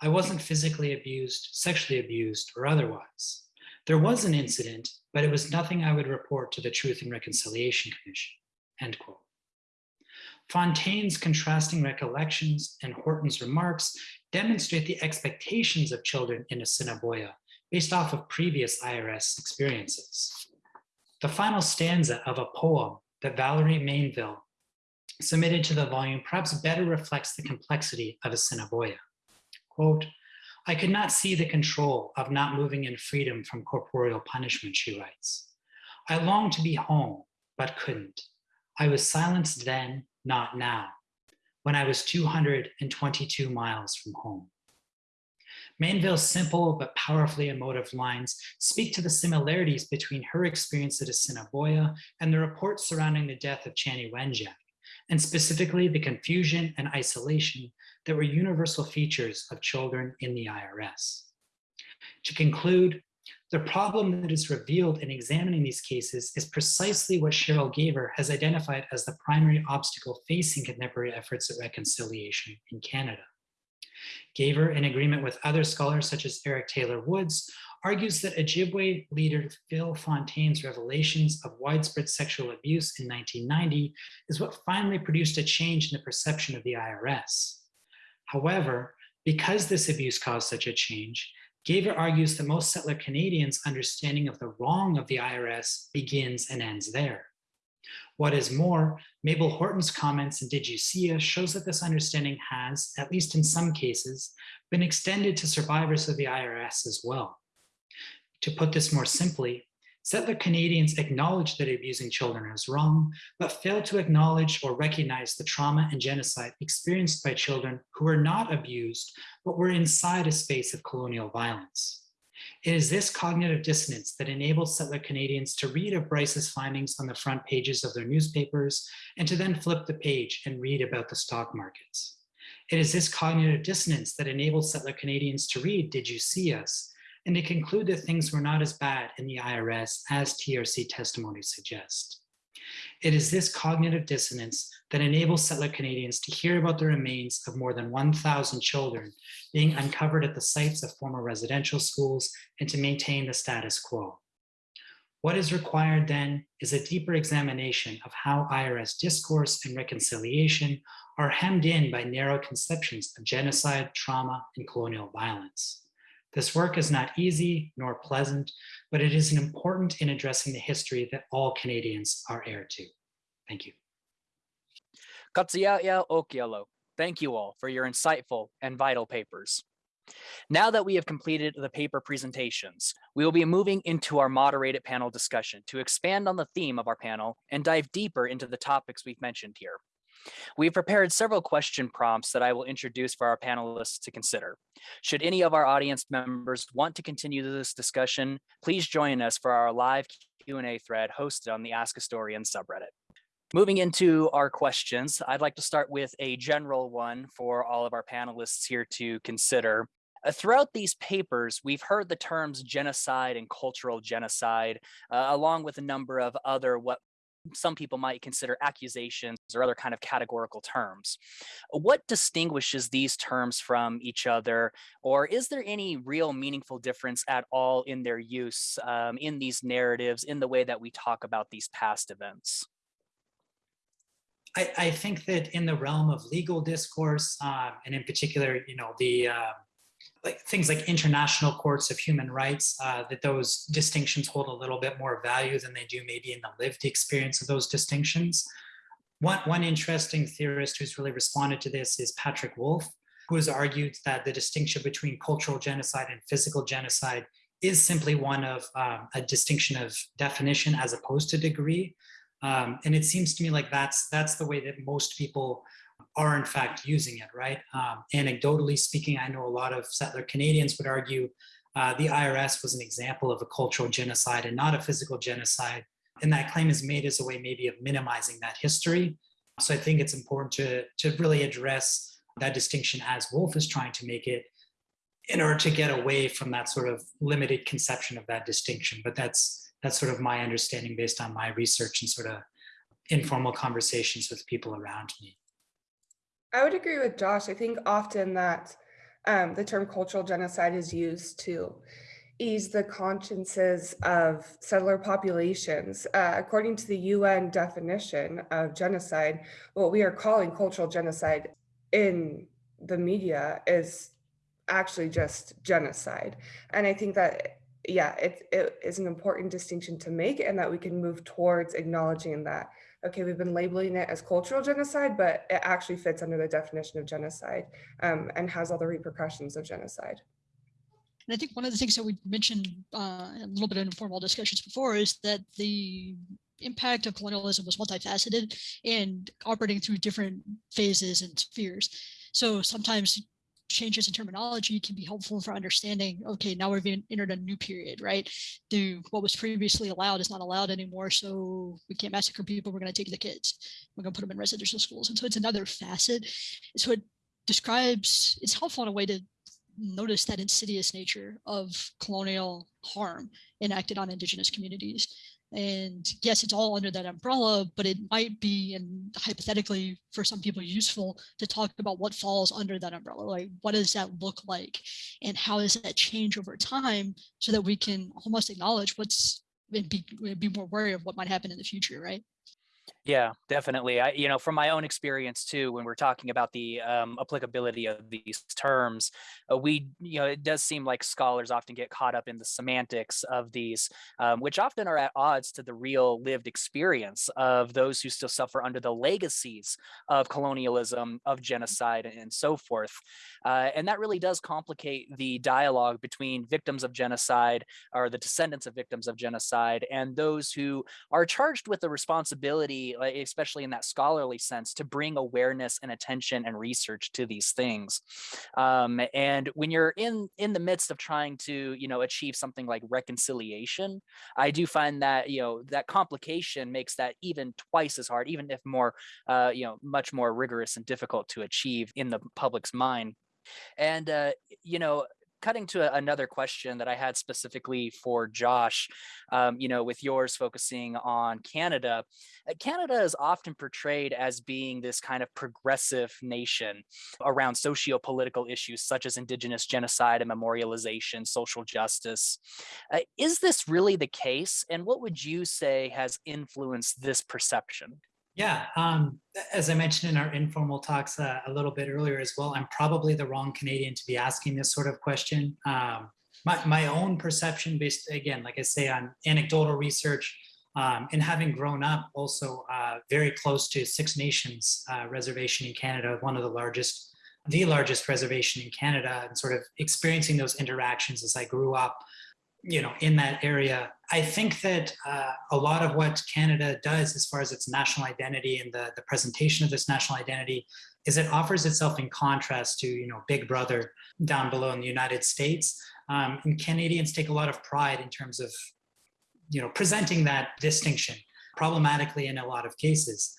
I wasn't physically abused, sexually abused, or otherwise. There was an incident, but it was nothing I would report to the Truth and Reconciliation Commission, end quote. Fontaine's contrasting recollections and Horton's remarks demonstrate the expectations of children in Assiniboia based off of previous IRS experiences. The final stanza of a poem that Valerie Mainville submitted to the volume perhaps better reflects the complexity of Assiniboia. Quote, I could not see the control of not moving in freedom from corporeal punishment, she writes. I longed to be home, but couldn't. I was silenced then, not now, when I was 222 miles from home. Mainville's simple but powerfully emotive lines speak to the similarities between her experience at Assiniboia and the reports surrounding the death of Chanie Wenjack, and specifically the confusion and isolation that were universal features of children in the IRS. To conclude, the problem that is revealed in examining these cases is precisely what Cheryl Gaver has identified as the primary obstacle facing contemporary efforts at reconciliation in Canada. Gaver, in agreement with other scholars such as Eric Taylor Woods, argues that Ojibwe leader Phil Fontaine's revelations of widespread sexual abuse in 1990 is what finally produced a change in the perception of the IRS. However, because this abuse caused such a change, Gaver argues that most settler Canadians' understanding of the wrong of the IRS begins and ends there. What is more, Mabel Horton's comments in Did You See Us shows that this understanding has, at least in some cases, been extended to survivors of the IRS as well. To put this more simply, settler Canadians acknowledge that abusing children is wrong, but fail to acknowledge or recognize the trauma and genocide experienced by children who were not abused, but were inside a space of colonial violence. It is this cognitive dissonance that enables settler Canadians to read of Bryce's findings on the front pages of their newspapers and to then flip the page and read about the stock markets. It is this cognitive dissonance that enables settler Canadians to read Did You See Us? and to conclude that things were not as bad in the IRS as TRC testimony suggests. It is this cognitive dissonance that enables settler Canadians to hear about the remains of more than 1,000 children being uncovered at the sites of former residential schools and to maintain the status quo. What is required then is a deeper examination of how IRS discourse and reconciliation are hemmed in by narrow conceptions of genocide, trauma, and colonial violence. This work is not easy nor pleasant, but it is important in addressing the history that all Canadians are heir to. Thank you. Katsiaya Okialo, thank you all for your insightful and vital papers. Now that we have completed the paper presentations, we will be moving into our moderated panel discussion to expand on the theme of our panel and dive deeper into the topics we've mentioned here. We've prepared several question prompts that I will introduce for our panelists to consider. Should any of our audience members want to continue this discussion, please join us for our live Q&A thread hosted on the Ask Historian subreddit. Moving into our questions, I'd like to start with a general one for all of our panelists here to consider. Uh, throughout these papers, we've heard the terms genocide and cultural genocide, uh, along with a number of other what some people might consider accusations or other kind of categorical terms. What distinguishes these terms from each other, or is there any real meaningful difference at all in their use um, in these narratives, in the way that we talk about these past events? I, I think that in the realm of legal discourse, um, and in particular, you know, the uh, like things like international courts of human rights, uh, that those distinctions hold a little bit more value than they do maybe in the lived experience of those distinctions. One, one interesting theorist who's really responded to this is Patrick Wolfe, who has argued that the distinction between cultural genocide and physical genocide is simply one of um, a distinction of definition as opposed to degree. Um, and it seems to me like that's that's the way that most people are in fact using it, right? Um, anecdotally speaking, I know a lot of settler Canadians would argue uh, the IRS was an example of a cultural genocide and not a physical genocide. And that claim is made as a way maybe of minimizing that history. So I think it's important to, to really address that distinction as Wolfe is trying to make it in order to get away from that sort of limited conception of that distinction. But that's that's sort of my understanding based on my research and sort of informal conversations with people around me. I would agree with Josh. I think often that um, the term cultural genocide is used to ease the consciences of settler populations. Uh, according to the UN definition of genocide, what we are calling cultural genocide in the media is actually just genocide. And I think that, yeah, it, it is an important distinction to make and that we can move towards acknowledging that okay, we've been labeling it as cultural genocide, but it actually fits under the definition of genocide um, and has all the repercussions of genocide. And I think one of the things that we mentioned uh, a little bit in informal discussions before is that the impact of colonialism was multifaceted and operating through different phases and spheres. So sometimes changes in terminology can be helpful for understanding, okay, now we've entered a new period, right? The what was previously allowed is not allowed anymore. So we can't massacre people. We're going to take the kids. We're going to put them in residential schools. And so it's another facet. So it describes, it's helpful in a way to notice that insidious nature of colonial harm enacted on indigenous communities. And yes, it's all under that umbrella, but it might be, and hypothetically for some people useful to talk about what falls under that umbrella. Like what does that look like? And how does that change over time so that we can almost acknowledge what's and be, be more wary of what might happen in the future, right? Yeah, definitely. I, you know, from my own experience too, when we're talking about the um, applicability of these terms, uh, we, you know, it does seem like scholars often get caught up in the semantics of these, um, which often are at odds to the real lived experience of those who still suffer under the legacies of colonialism, of genocide, and so forth. Uh, and that really does complicate the dialogue between victims of genocide or the descendants of victims of genocide and those who are charged with the responsibility especially in that scholarly sense, to bring awareness and attention and research to these things. Um, and when you're in in the midst of trying to, you know, achieve something like reconciliation, I do find that you know that complication makes that even twice as hard, even if more, uh, you know, much more rigorous and difficult to achieve in the public's mind. And, uh, you know, cutting to another question that I had specifically for Josh, um, you know, with yours focusing on Canada, uh, Canada is often portrayed as being this kind of progressive nation around socio-political issues such as Indigenous genocide and memorialization, social justice. Uh, is this really the case? And what would you say has influenced this perception? Yeah, um, as I mentioned in our informal talks uh, a little bit earlier as well, I'm probably the wrong Canadian to be asking this sort of question. Um, my, my own perception based, again, like I say, on anecdotal research um, and having grown up also uh, very close to Six Nations uh, reservation in Canada, one of the largest, the largest reservation in Canada, and sort of experiencing those interactions as I grew up you know, in that area. I think that uh, a lot of what Canada does as far as its national identity and the, the presentation of this national identity is it offers itself in contrast to, you know, Big Brother down below in the United States. Um, and Canadians take a lot of pride in terms of, you know, presenting that distinction problematically in a lot of cases.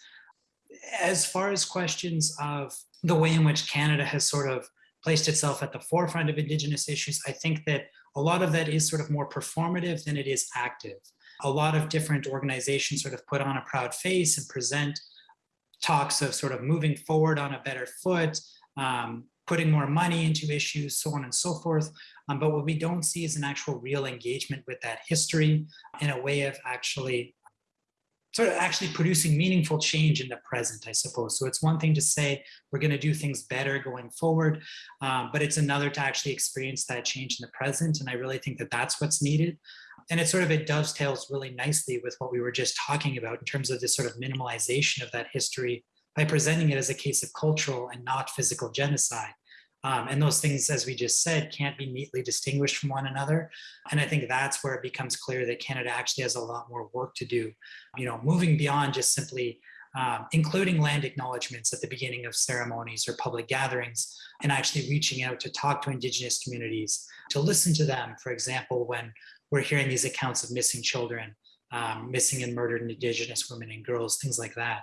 As far as questions of the way in which Canada has sort of placed itself at the forefront of Indigenous issues, I think that a lot of that is sort of more performative than it is active. A lot of different organizations sort of put on a proud face and present talks of sort of moving forward on a better foot, um, putting more money into issues, so on and so forth. Um, but what we don't see is an actual real engagement with that history in a way of actually sort of actually producing meaningful change in the present, I suppose. So it's one thing to say we're going to do things better going forward, um, but it's another to actually experience that change in the present. And I really think that that's what's needed. And it sort of it dovetails really nicely with what we were just talking about in terms of this sort of minimalization of that history by presenting it as a case of cultural and not physical genocide. Um, and those things, as we just said, can't be neatly distinguished from one another. And I think that's where it becomes clear that Canada actually has a lot more work to do, you know, moving beyond just simply um, including land acknowledgements at the beginning of ceremonies or public gatherings, and actually reaching out to talk to Indigenous communities, to listen to them, for example, when we're hearing these accounts of missing children, um, missing and murdered Indigenous women and girls, things like that,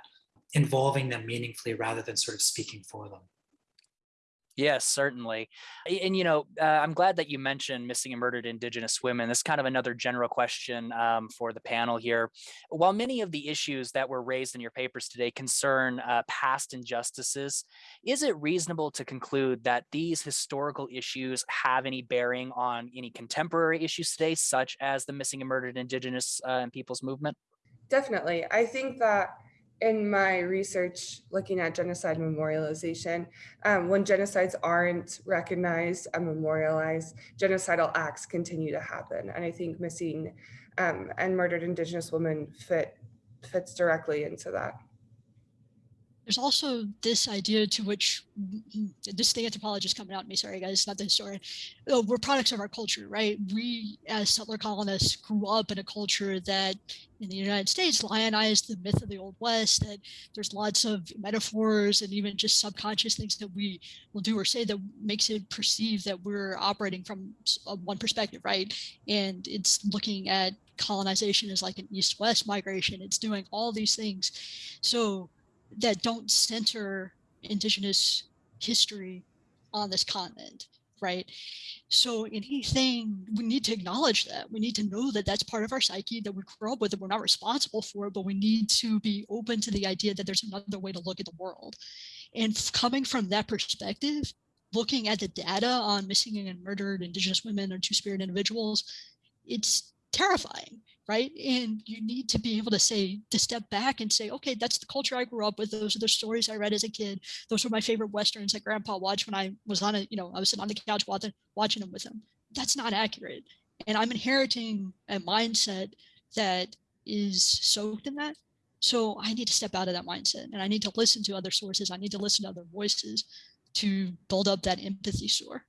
involving them meaningfully rather than sort of speaking for them. Yes, certainly. And, you know, uh, I'm glad that you mentioned missing and murdered Indigenous women. This is kind of another general question um, for the panel here. While many of the issues that were raised in your papers today concern uh, past injustices, is it reasonable to conclude that these historical issues have any bearing on any contemporary issues today, such as the missing and murdered Indigenous uh, peoples movement? Definitely. I think that in my research looking at genocide memorialization, um, when genocides aren't recognized and memorialized, genocidal acts continue to happen. And I think missing um, and murdered Indigenous women fit fits directly into that. There's also this idea to which mm, mm, this the anthropologist coming out at me, sorry guys, not the historian. Oh, we're products of our culture, right? We as settler colonists grew up in a culture that in the United States lionized the myth of the Old West, that there's lots of metaphors and even just subconscious things that we will do or say that makes it perceive that we're operating from uh, one perspective, right? And it's looking at colonization as like an east-west migration. It's doing all these things. So that don't center indigenous history on this continent. right? So anything, we need to acknowledge that. We need to know that that's part of our psyche that we grow up with, that we're not responsible for, but we need to be open to the idea that there's another way to look at the world. And coming from that perspective, looking at the data on missing and murdered Indigenous women or two-spirit individuals, it's terrifying right? And you need to be able to say to step back and say okay that's the culture i grew up with. Those are the stories i read as a kid. Those were my favorite westerns that grandpa watched when i was on a you know i was sitting on the couch watching watching them with him. That's not accurate. And i'm inheriting a mindset that is soaked in that. So i need to step out of that mindset and i need to listen to other sources. I need to listen to other voices to build up that empathy store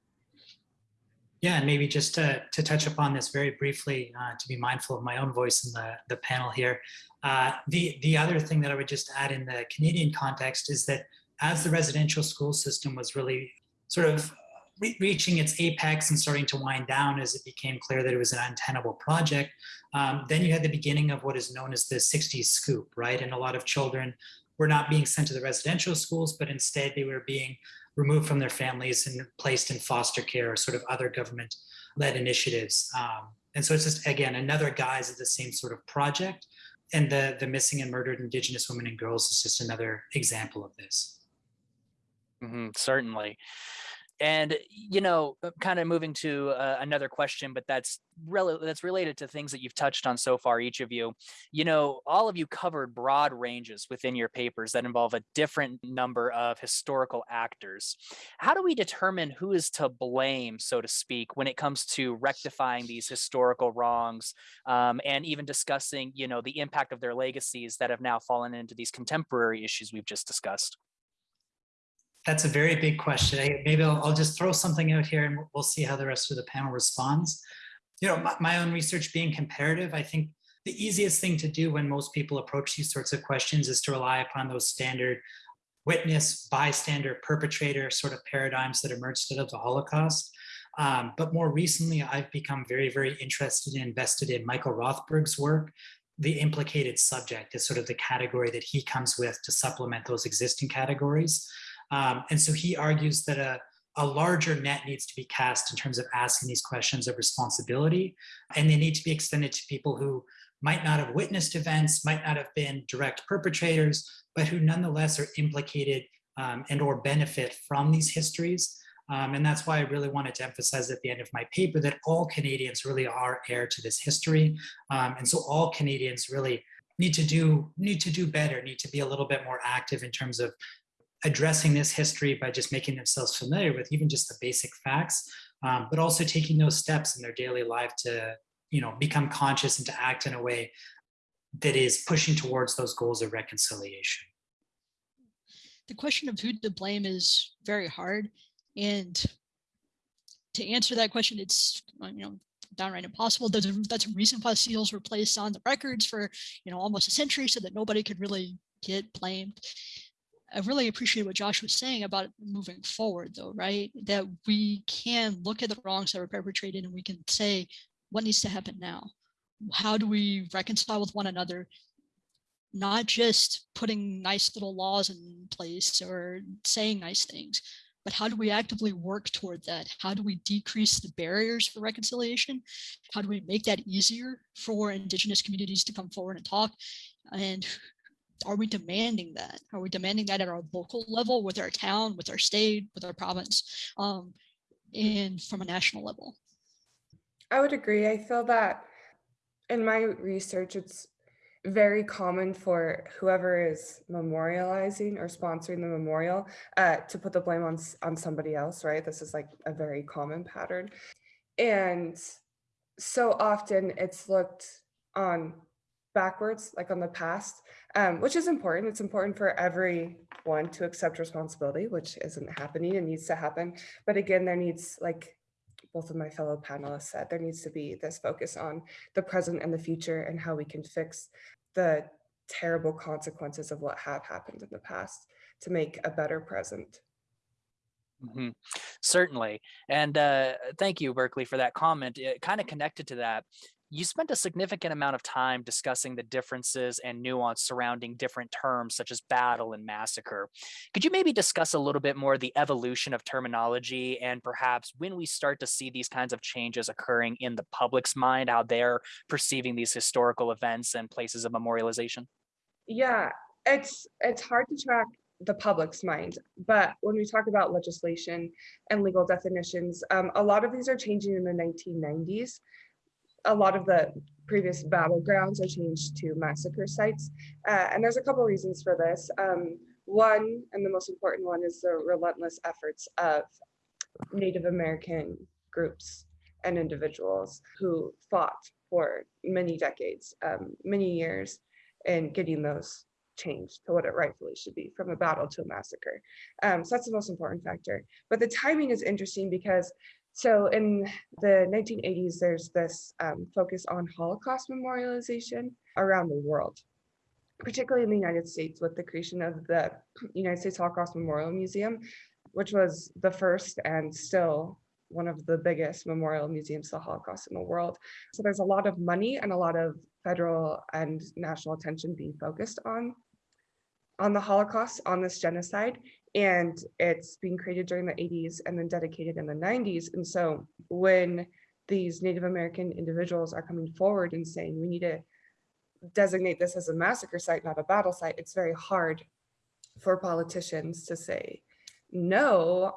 yeah, and maybe just to, to touch upon this very briefly, uh, to be mindful of my own voice in the, the panel here. Uh, the, the other thing that I would just add in the Canadian context is that as the residential school system was really sort of re reaching its apex and starting to wind down as it became clear that it was an untenable project, um, then you had the beginning of what is known as the 60s scoop, right? And a lot of children were not being sent to the residential schools, but instead they were being removed from their families and placed in foster care or sort of other government led initiatives. Um, and so it's just, again, another guise of the same sort of project. And the, the missing and murdered Indigenous women and girls is just another example of this. Mm -hmm, certainly. And, you know, uh, kind of moving to uh, another question, but that's really that's related to things that you've touched on so far, each of you. You know, all of you covered broad ranges within your papers that involve a different number of historical actors. How do we determine who is to blame, so to speak, when it comes to rectifying these historical wrongs um, and even discussing, you know, the impact of their legacies that have now fallen into these contemporary issues we've just discussed? That's a very big question. I, maybe I'll, I'll, just throw something out here and we'll see how the rest of the panel responds. You know, my, my own research being comparative, I think the easiest thing to do when most people approach these sorts of questions is to rely upon those standard witness, bystander, perpetrator sort of paradigms that emerged out of the Holocaust. Um, but more recently, I've become very, very interested and invested in Michael Rothberg's work. The implicated subject is sort of the category that he comes with to supplement those existing categories. Um, and so he argues that a, a larger net needs to be cast in terms of asking these questions of responsibility, and they need to be extended to people who might not have witnessed events, might not have been direct perpetrators, but who nonetheless are implicated um, and or benefit from these histories. Um, and that's why I really wanted to emphasize at the end of my paper that all Canadians really are heir to this history. Um, and so all Canadians really need to do need to do better, need to be a little bit more active in terms of addressing this history by just making themselves familiar with even just the basic facts, um, but also taking those steps in their daily life to, you know, become conscious and to act in a way that is pushing towards those goals of reconciliation. The question of who to blame is very hard. And to answer that question, it's, you know, downright impossible. There's a, that's a reason why seals were placed on the records for, you know, almost a century so that nobody could really get blamed. I really appreciate what Josh was saying about moving forward though, right? That we can look at the wrongs that were perpetrated and we can say, what needs to happen now? How do we reconcile with one another? Not just putting nice little laws in place or saying nice things, but how do we actively work toward that? How do we decrease the barriers for reconciliation? How do we make that easier for indigenous communities to come forward and talk? And are we demanding that? Are we demanding that at our local level with our town, with our state, with our province, um, and from a national level? I would agree. I feel that in my research, it's very common for whoever is memorializing or sponsoring the memorial uh, to put the blame on, on somebody else, right? This is like a very common pattern. And so often it's looked on backwards, like on the past, um, which is important. It's important for everyone to accept responsibility, which isn't happening and needs to happen. But again, there needs, like both of my fellow panelists said, there needs to be this focus on the present and the future and how we can fix the terrible consequences of what have happened in the past to make a better present. Mm -hmm. Certainly. And uh, thank you, Berkeley, for that comment. It kind of connected to that You spent a significant amount of time discussing the differences and nuance surrounding different terms such as battle and massacre. Could you maybe discuss a little bit more the evolution of terminology and perhaps when we start to see these kinds of changes occurring in the public's mind, how they're perceiving these historical events and places of memorialization? Yeah, it's it's hard to track the public's mind, but when we talk about legislation and legal definitions, um, a lot of these are changing in the 1990s. A lot of the previous battlegrounds are changed to massacre sites, uh, and there's a couple reasons for this. Um, one, and the most important one, is the relentless efforts of Native American groups and individuals who fought for many decades, um, many years, in getting those changed to what it rightfully should be from a battle to a massacre. Um, so that's the most important factor. But the timing is interesting because so in the 1980s, there's this um, focus on Holocaust memorialization around the world, particularly in the United States with the creation of the United States Holocaust Memorial Museum, which was the first and still one of the biggest memorial museums to the Holocaust in the world. So there's a lot of money and a lot of federal and national attention being focused on on the Holocaust, on this genocide, and it's being created during the 80s and then dedicated in the 90s. And so when these Native American individuals are coming forward and saying we need to designate this as a massacre site, not a battle site, it's very hard for politicians to say no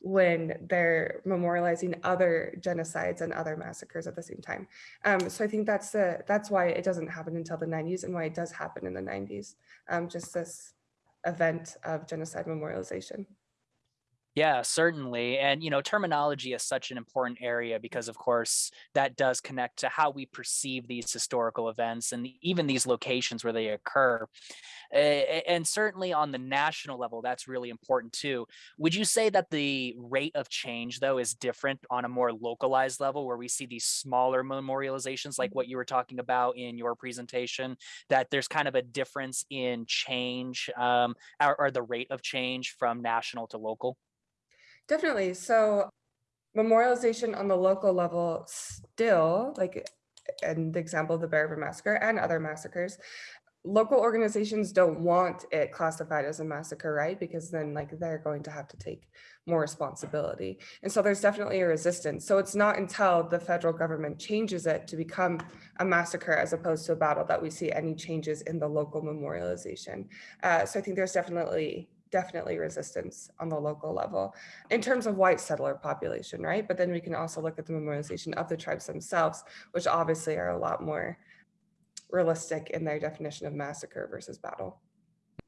when they're memorializing other genocides and other massacres at the same time. Um, so I think that's the that's why it doesn't happen until the 90s and why it does happen in the 90s. Um, just this event of genocide memorialization. Yeah, certainly. And, you know, terminology is such an important area because, of course, that does connect to how we perceive these historical events and even these locations where they occur. And certainly on the national level, that's really important too. Would you say that the rate of change, though, is different on a more localized level where we see these smaller memorializations like what you were talking about in your presentation, that there's kind of a difference in change um, or, or the rate of change from national to local? Definitely. So memorialization on the local level still, like an example of the Bear River Massacre and other massacres, local organizations don't want it classified as a massacre, right? Because then like they're going to have to take more responsibility. And so there's definitely a resistance. So it's not until the federal government changes it to become a massacre as opposed to a battle that we see any changes in the local memorialization. Uh, so I think there's definitely definitely resistance on the local level in terms of white settler population, right? But then we can also look at the memorialization of the tribes themselves, which obviously are a lot more realistic in their definition of massacre versus battle.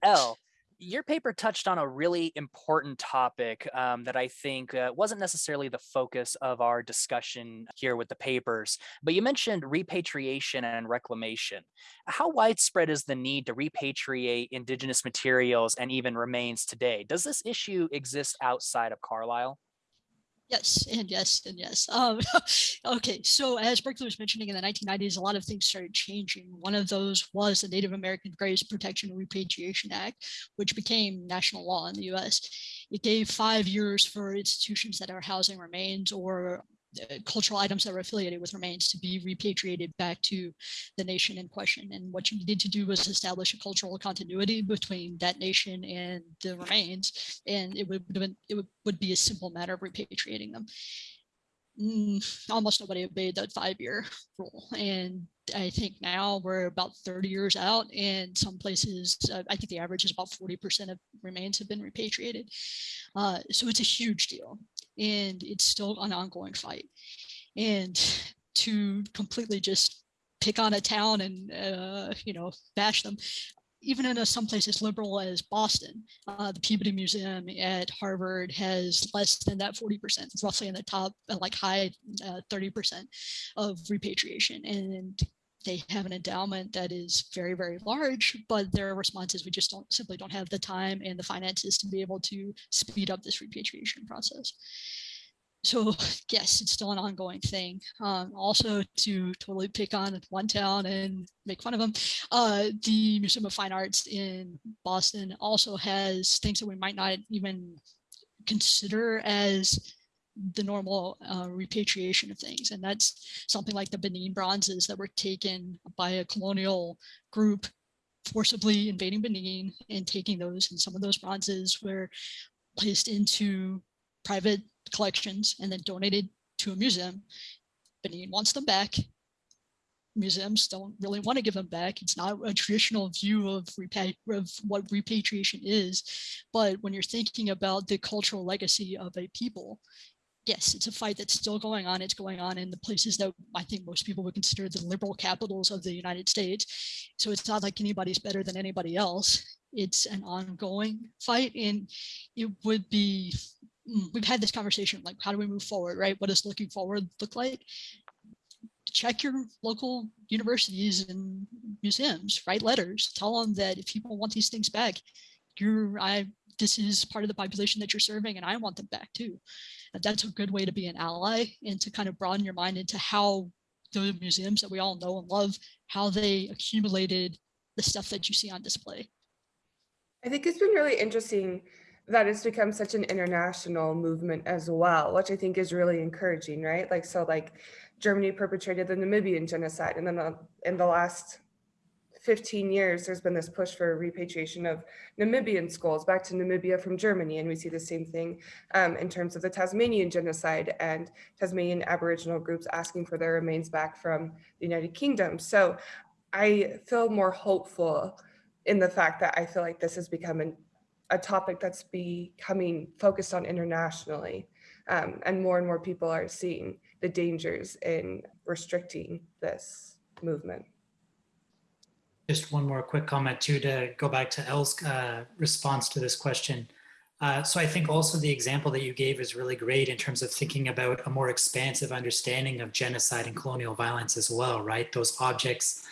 Elle, your paper touched on a really important topic um, that I think uh, wasn't necessarily the focus of our discussion here with the papers, but you mentioned repatriation and reclamation. How widespread is the need to repatriate indigenous materials and even remains today? Does this issue exist outside of Carlisle? Yes, and yes, and yes. Um, okay, so as Berkeley was mentioning in the 1990s, a lot of things started changing. One of those was the Native American Graves Protection and Repatriation Act, which became national law in the US. It gave five years for institutions that are housing remains or cultural items that were affiliated with remains to be repatriated back to the nation in question. And what you needed to do was establish a cultural continuity between that nation and the remains, and it would, been, it would, would be a simple matter of repatriating them. Mm, almost nobody obeyed that five-year rule, and I think now we're about 30 years out, and some places, uh, I think the average is about 40% of remains have been repatriated. Uh, so it's a huge deal and it's still an ongoing fight. And to completely just pick on a town and, uh, you know, bash them, even in a, some place as liberal as Boston, uh, the Peabody Museum at Harvard has less than that 40%, roughly in the top, uh, like high 30% uh, of repatriation. And they have an endowment that is very, very large, but their response is we just don't simply don't have the time and the finances to be able to speed up this repatriation process. So yes, it's still an ongoing thing. Um, also to totally pick on one town and make fun of them, uh, the Museum of Fine Arts in Boston also has things that we might not even consider as the normal uh, repatriation of things. And that's something like the Benin bronzes that were taken by a colonial group forcibly invading Benin and taking those. And some of those bronzes were placed into private collections and then donated to a museum. Benin wants them back. Museums don't really want to give them back. It's not a traditional view of, of what repatriation is. But when you're thinking about the cultural legacy of a people, yes, it's a fight that's still going on. It's going on in the places that I think most people would consider the liberal capitals of the United States. So it's not like anybody's better than anybody else. It's an ongoing fight and it would be, mm, we've had this conversation, like how do we move forward, right? What does looking forward look like? Check your local universities and museums, write letters, tell them that if people want these things back, you're, I, this is part of the population that you're serving and I want them back too that's a good way to be an ally and to kind of broaden your mind into how the museums that we all know and love, how they accumulated the stuff that you see on display. I think it's been really interesting that it's become such an international movement as well, which I think is really encouraging, right? Like, so like Germany perpetrated the Namibian genocide and then uh, in the last 15 years, there's been this push for repatriation of Namibian skulls back to Namibia from Germany. And we see the same thing um, in terms of the Tasmanian genocide and Tasmanian Aboriginal groups asking for their remains back from the United Kingdom. So I feel more hopeful in the fact that I feel like this has become an, a topic that's becoming focused on internationally. Um, and more and more people are seeing the dangers in restricting this movement. Just one more quick comment too to go back to Elle's uh, response to this question. Uh, so I think also the example that you gave is really great in terms of thinking about a more expansive understanding of genocide and colonial violence as well, right? Those objects,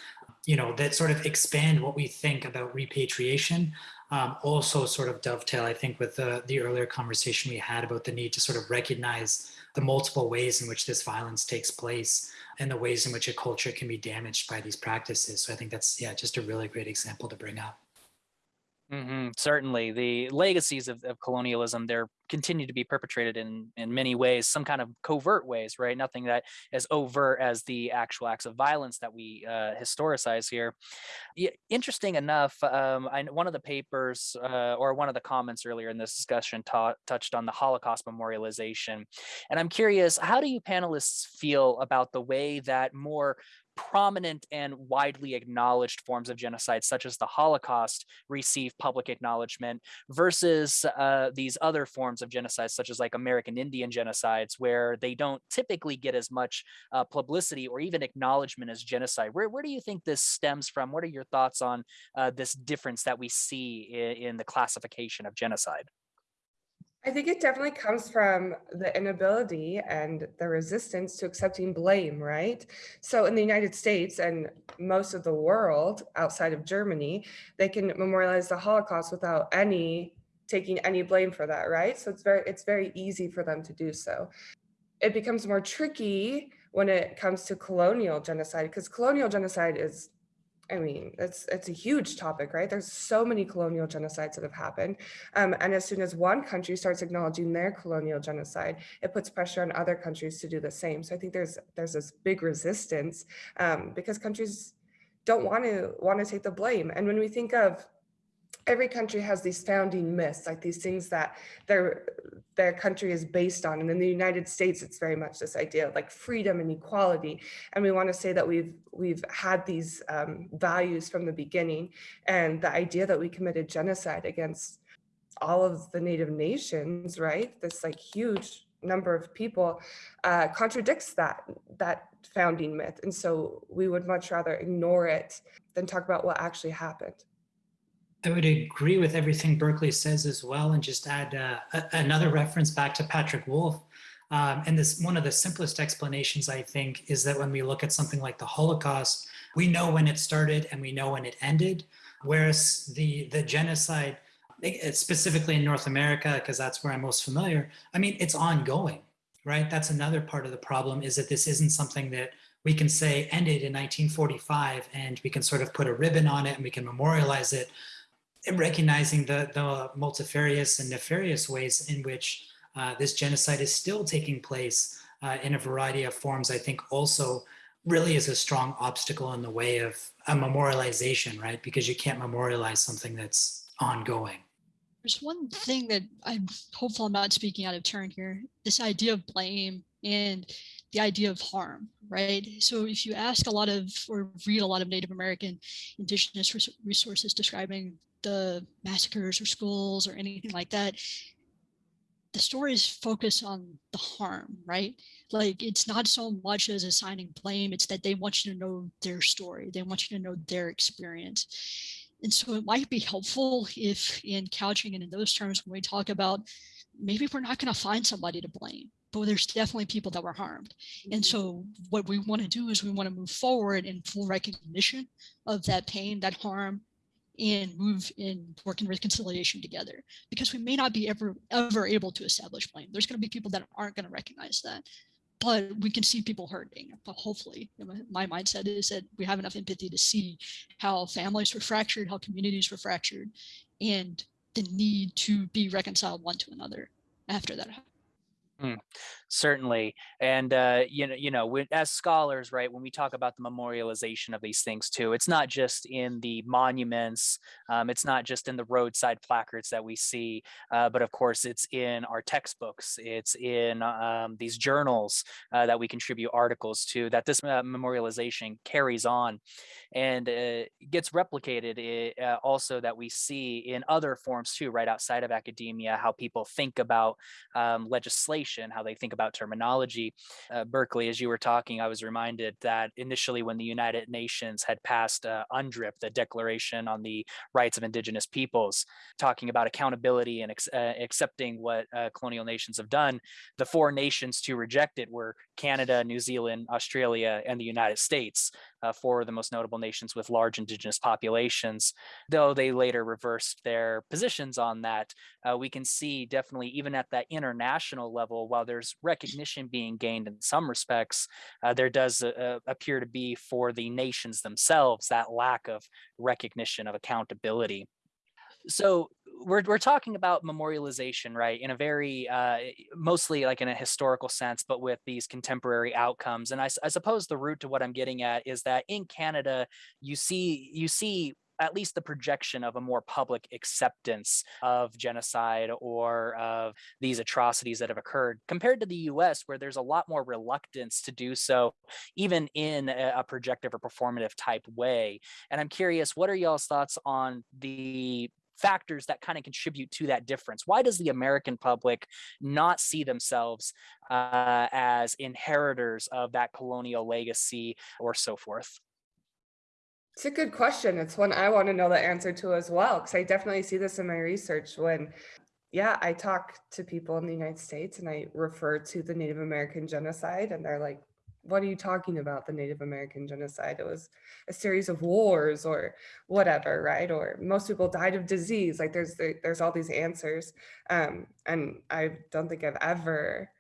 you know, that sort of expand what we think about repatriation. Um, also sort of dovetail, I think, with the, the earlier conversation we had about the need to sort of recognize the multiple ways in which this violence takes place and the ways in which a culture can be damaged by these practices. So I think that's, yeah, just a really great example to bring up. Mm -hmm. Certainly, the legacies of, of colonialism they're continue to be perpetrated in in many ways, some kind of covert ways, right? Nothing that as overt as the actual acts of violence that we uh, historicize here. Yeah, interesting enough, um, I, one of the papers uh, or one of the comments earlier in this discussion touched on the Holocaust memorialization, and I'm curious, how do you panelists feel about the way that more prominent and widely acknowledged forms of genocide, such as the Holocaust, receive public acknowledgement versus uh, these other forms of genocide, such as like American Indian genocides, where they don't typically get as much uh, publicity or even acknowledgement as genocide. Where, where do you think this stems from? What are your thoughts on uh, this difference that we see in, in the classification of genocide? I think it definitely comes from the inability and the resistance to accepting blame, right? So in the United States and most of the world outside of Germany, they can memorialize the Holocaust without any taking any blame for that, right? So it's very it's very easy for them to do so. It becomes more tricky when it comes to colonial genocide because colonial genocide is I mean, it's it's a huge topic, right? There's so many colonial genocides that have happened. Um, and as soon as one country starts acknowledging their colonial genocide, it puts pressure on other countries to do the same. So I think there's there's this big resistance um, because countries don't want to want to take the blame. And when we think of every country has these founding myths, like these things that their their country is based on. And in the United States, it's very much this idea of like freedom and equality. And we want to say that we've we've had these um, values from the beginning. And the idea that we committed genocide against all of the native nations, right? This like huge number of people uh, contradicts that that founding myth. And so we would much rather ignore it than talk about what actually happened. I would agree with everything Berkeley says as well, and just add uh, another reference back to Patrick Wolfe. Um, and this one of the simplest explanations, I think, is that when we look at something like the Holocaust, we know when it started and we know when it ended, whereas the the genocide, eh, specifically in North America, because that's where I'm most familiar. I mean, it's ongoing, right? That's another part of the problem is that this isn't something that we can say ended in 1945 and we can sort of put a ribbon on it and we can memorialize it recognizing the, the multifarious and nefarious ways in which uh, this genocide is still taking place uh, in a variety of forms, I think also really is a strong obstacle in the way of a memorialization, right? Because you can't memorialize something that's ongoing. There's one thing that I'm hopeful I'm not speaking out of turn here. This idea of blame and the idea of harm, right? So if you ask a lot of or read a lot of Native American indigenous resources describing the massacres or schools or anything like that, the stories focus on the harm, right? Like it's not so much as assigning blame, it's that they want you to know their story. They want you to know their experience. And so it might be helpful if in couching and in those terms, when we talk about maybe we're not going to find somebody to blame, but there's definitely people that were harmed. And Mm-hmm. so what we want to do is we want to move forward in full recognition of that pain, that harm, and move in work and reconciliation together because we may not be ever ever able to establish blame. There's going to be people that aren't going to recognize that but we can see people hurting. But hopefully, my mindset is that we have enough empathy to see how families were fractured, how communities were fractured, and the need to be reconciled one to another after that. Mm certainly and uh you know you know when, as scholars right when we talk about the memorialization of these things too it's not just in the monuments um, it's not just in the roadside placards that we see uh, but of course it's in our textbooks it's in um, these journals uh, that we contribute articles to that this uh, memorialization carries on and uh, gets replicated i- uh, also that we see in other forms too right outside of academia how people think about um, legislation, how they think about terminology. Uh, Berkeley, as you were talking, I was reminded that initially, when the United Nations had passed uh, UNDRIP, the Declaration on the Rights of Indigenous Peoples, talking about accountability and ex- uh, accepting what uh, colonial nations have done, the four nations to reject it were Canada, New Zealand, Australia, and the United States, uh, four of the most notable nations with large Indigenous populations. Though they later reversed their positions on that, uh, we can see definitely even at that international level, while there's recognition being gained in some respects, uh, there does uh, appear to be for the nations themselves that lack of recognition of accountability. So we're we're talking about memorialization, right? In a very uh, mostly like in a historical sense, but with these contemporary outcomes. And I suppose the root to what I'm getting at is that in Canada, you see you see at least the projection of a more public acceptance of genocide or of these atrocities that have occurred compared to the US, where there's a lot more reluctance to do so, even in a projective or performative type way. And I'm curious, what are y'all's thoughts on the factors that kind of contribute to that difference? Why does the American public not see themselves uh, as inheritors of that colonial legacy or so forth? It's a good question. It's one I want to know the answer to as well, because I definitely see this in my research when, yeah, I talk to people in the United States and I refer to the Native American genocide, and they're like, what are you talking about, the Native American genocide? It was a series of wars or whatever, right? Or most people died of disease. Like there's there- there's all these answers. Um, and I don't think I've ever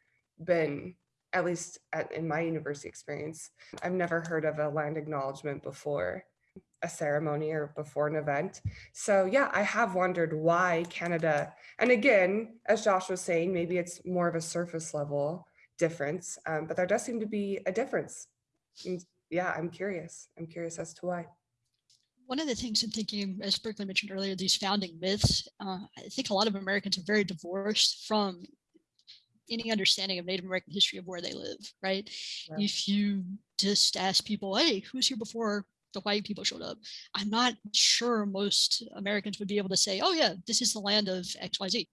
been, at least at, in my university experience, I've never heard of a land acknowledgement before a ceremony or before an event. So yeah, I have wondered why Canada, and again, as Josh was saying, maybe it's more of a surface level difference, um, but there does seem to be a difference. And yeah, I'm curious. I'm curious as to why. One of the things I'm thinking, as Berkeley mentioned earlier, these founding myths, uh, I think a lot of Americans are very divorced from any understanding of Native American history of where they live, right? Yeah. If you just ask people, hey, who's here before the white people showed up? I'm not sure most Americans would be able to say, oh, yeah, this is the land of XYZ.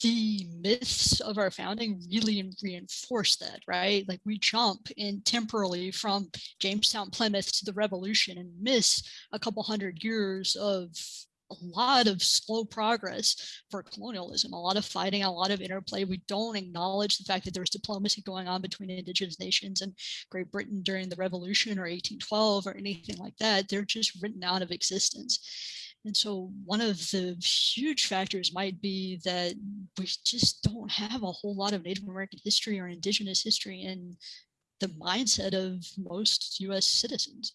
The myths of our founding really reinforce that, right? Like we jump in temporally from Jamestown, Plymouth to the Revolution and miss a couple hundred years of a lot of slow progress for colonialism, a lot of fighting, a lot of interplay. We don't acknowledge the fact that there was diplomacy going on between indigenous nations and Great Britain during the Revolution or 1812 or anything like that. They're just written out of existence. And so one of the huge factors might be that we just don't have a whole lot of Native American history or indigenous history in the mindset of most US citizens.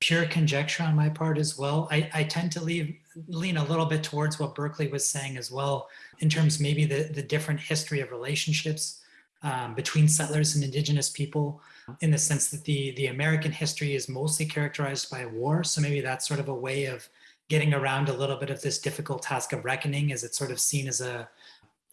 pure conjecture on my part as well. I, I tend to leave, lean a little bit towards what Berkeley was saying as well, in terms maybe the, the different history of relationships um, between settlers and indigenous people in the sense that the, the American history is mostly characterized by war. So maybe that's sort of a way of getting around a little bit of this difficult task of reckoning as it's sort of seen as a,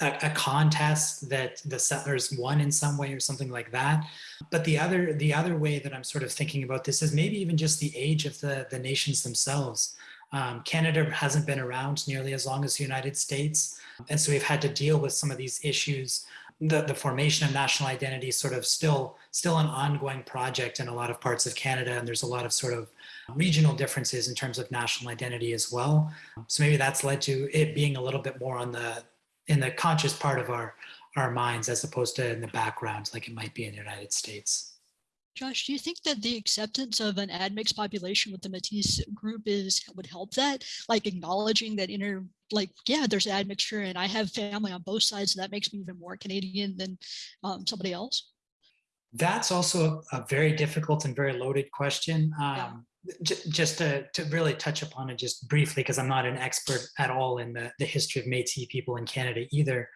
a, a, contest that the settlers won in some way or something like that. But the other the other way that I'm sort of thinking about this is maybe even just the age of the, the nations themselves. Um, Canada hasn't been around nearly as long as the United States. And so we've had to deal with some of these issues. The, the formation of national identity is sort of still, still an ongoing project in a lot of parts of Canada. And there's a lot of sort of regional differences in terms of national identity as well. So maybe that's led to it being a little bit more on the, in the conscious part of our our minds as opposed to in the background like it might be in the United States. Josh, do you think that the acceptance of an admixed population with the Métis group is would help that? Like acknowledging that inner, like, yeah, there's admixture and I have family on both sides. So that makes me even more Canadian than um, somebody else. That's also a, a, very difficult and very loaded question. Um, yeah just to, to really touch upon it just briefly, because I'm not an expert at all in the, the history of Métis people in Canada either.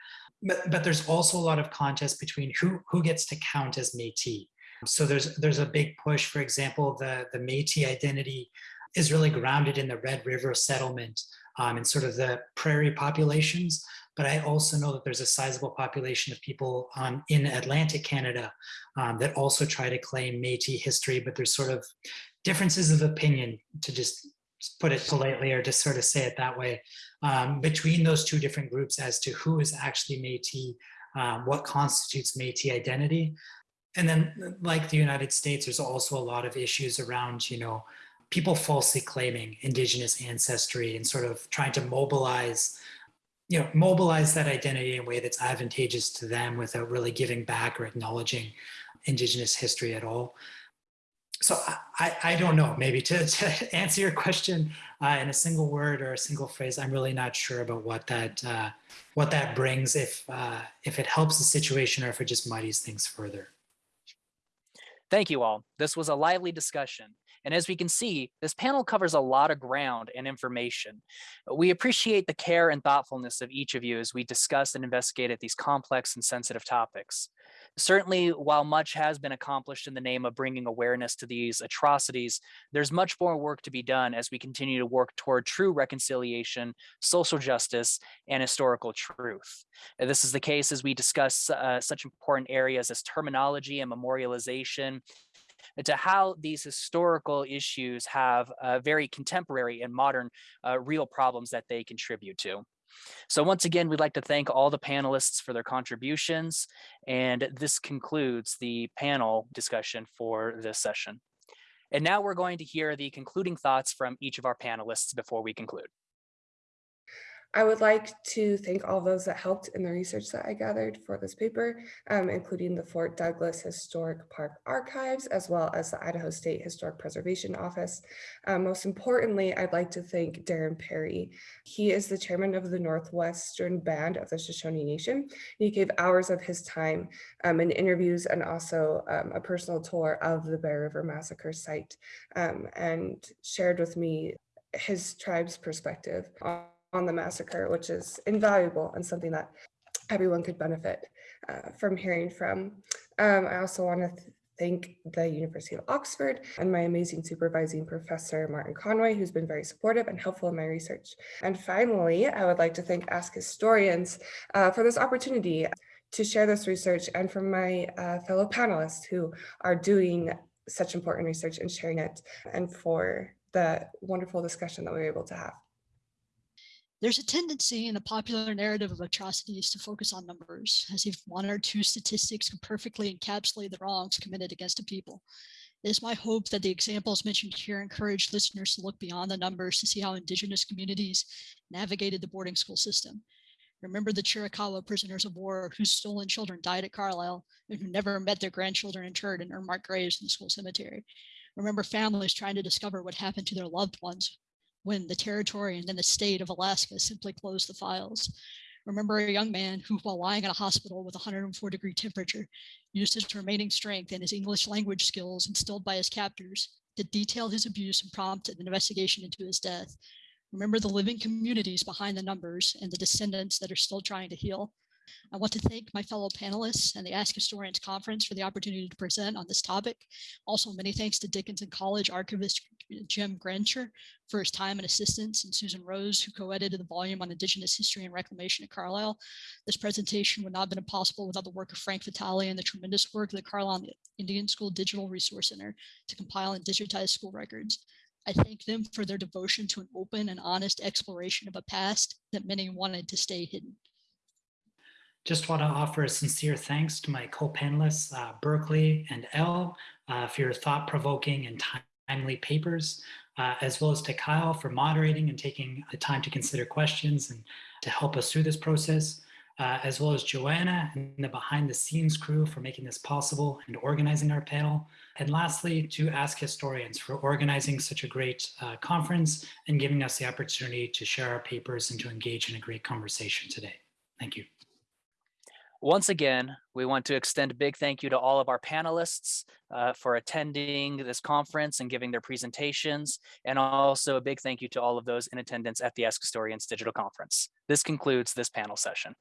But, but there's also a lot of contest between who, who gets to count as Métis. So there's there's a big push, for example, the, the Métis identity is really grounded in the Red River settlement um, and sort of the prairie populations. But I also know that there's a sizable population of people um, in Atlantic Canada um, that also try to claim Métis history, but there's sort of differences of opinion to just put it politely or just sort of say it that way um, between those two different groups as to who is actually Métis, um, what constitutes Métis identity. And then like the United States, there's also a lot of issues around, you know, people falsely claiming indigenous ancestry and sort of trying to mobilize you know, mobilize that identity in a way that's advantageous to them without really giving back or acknowledging indigenous history at all so I, I don't know, maybe to, to answer your question uh, in a single word or a single phrase, I'm really not sure about what that uh, what that brings, if uh, if it helps the situation or if it just muddies things further. Thank you all. This was a lively discussion. And as we can see, this panel covers a lot of ground and information. We appreciate the care and thoughtfulness of each of you as we discuss and investigate these complex and sensitive topics. Certainly, while much has been accomplished in the name of bringing awareness to these atrocities, there's much more work to be done as we continue to work toward true reconciliation, social justice, and historical truth. This is the case as we discuss uh, such important areas as terminology and memorialization, to how these historical issues have uh, very contemporary and modern uh, real problems that they contribute to. So once again, we'd like to thank all the panelists for their contributions. And this concludes the panel discussion for this session. And now we're going to hear the concluding thoughts from each of our panelists before we conclude. I would like to thank all those that helped in the research that I gathered for this paper, um, including the Fort Douglas Historic Park Archives, as well as the Idaho State Historic Preservation Office. Um, most importantly, I'd like to thank Darren Parry. He is the chairman of the Northwestern Band of the Shoshone Nation. He gave hours of his time um, in interviews and also um, a personal tour of the Bear River Massacre site um, and shared with me his tribe's perspective on the massacre, which is invaluable and something that everyone could benefit uh, from hearing from. Um, I also want to th thank the University of Oxford and my amazing supervising professor, Martin Conway, who's been very supportive and helpful in my research. And finally, I would like to thank Ask Historians uh, for this opportunity to share this research and from my uh, fellow panelists who are doing such important research and sharing it and for the wonderful discussion that we were able to have. There's a tendency in the popular narrative of atrocities to focus on numbers, as if one or two statistics can perfectly encapsulate the wrongs committed against a people. It is my hope that the examples mentioned here encourage listeners to look beyond the numbers to see how indigenous communities navigated the boarding school system. Remember the Chiricahua prisoners of war whose stolen children died at Carlisle and who never met their grandchildren interred in unmarked graves in the school cemetery. Remember families trying to discover what happened to their loved ones when the territory and then the state of Alaska simply closed the files. Remember a young man who, while lying in a hospital with 104 degree temperature, used his remaining strength and his English language skills instilled by his captors to detail his abuse and prompt an investigation into his death. Remember the living communities behind the numbers and the descendants that are still trying to heal. I want to thank my fellow panelists and the Ask Historians Conference for the opportunity to present on this topic. Also, many thanks to Dickinson College archivist Jim Gerencher for his time and assistance, and Susan Rose, who co-edited the volume on Indigenous history and reclamation at Carlisle. This presentation would not have been possible without the work of Frank Vitale and the tremendous work of the Carlisle Indian School Digital Resource Center to compile and digitize school records. I thank them for their devotion to an open and honest exploration of a past that many wanted to stay hidden. Just want to offer a sincere thanks to my co-panelists, uh, Berkeley and Elle, uh, for your thought-provoking and timely papers, uh, as well as to Kyle for moderating and taking the time to consider questions and to help us through this process, uh, as well as Joanna and the behind-the-scenes crew for making this possible and organizing our panel. And lastly, to Ask Historians for organizing such a great uh, conference and giving us the opportunity to share our papers and to engage in a great conversation today. Thank you. Once again, we want to extend a big thank you to all of our panelists uh, for attending this conference and giving their presentations, and also a big thank you to all of those in attendance at the Ask Historians Digital Conference. This concludes this panel session.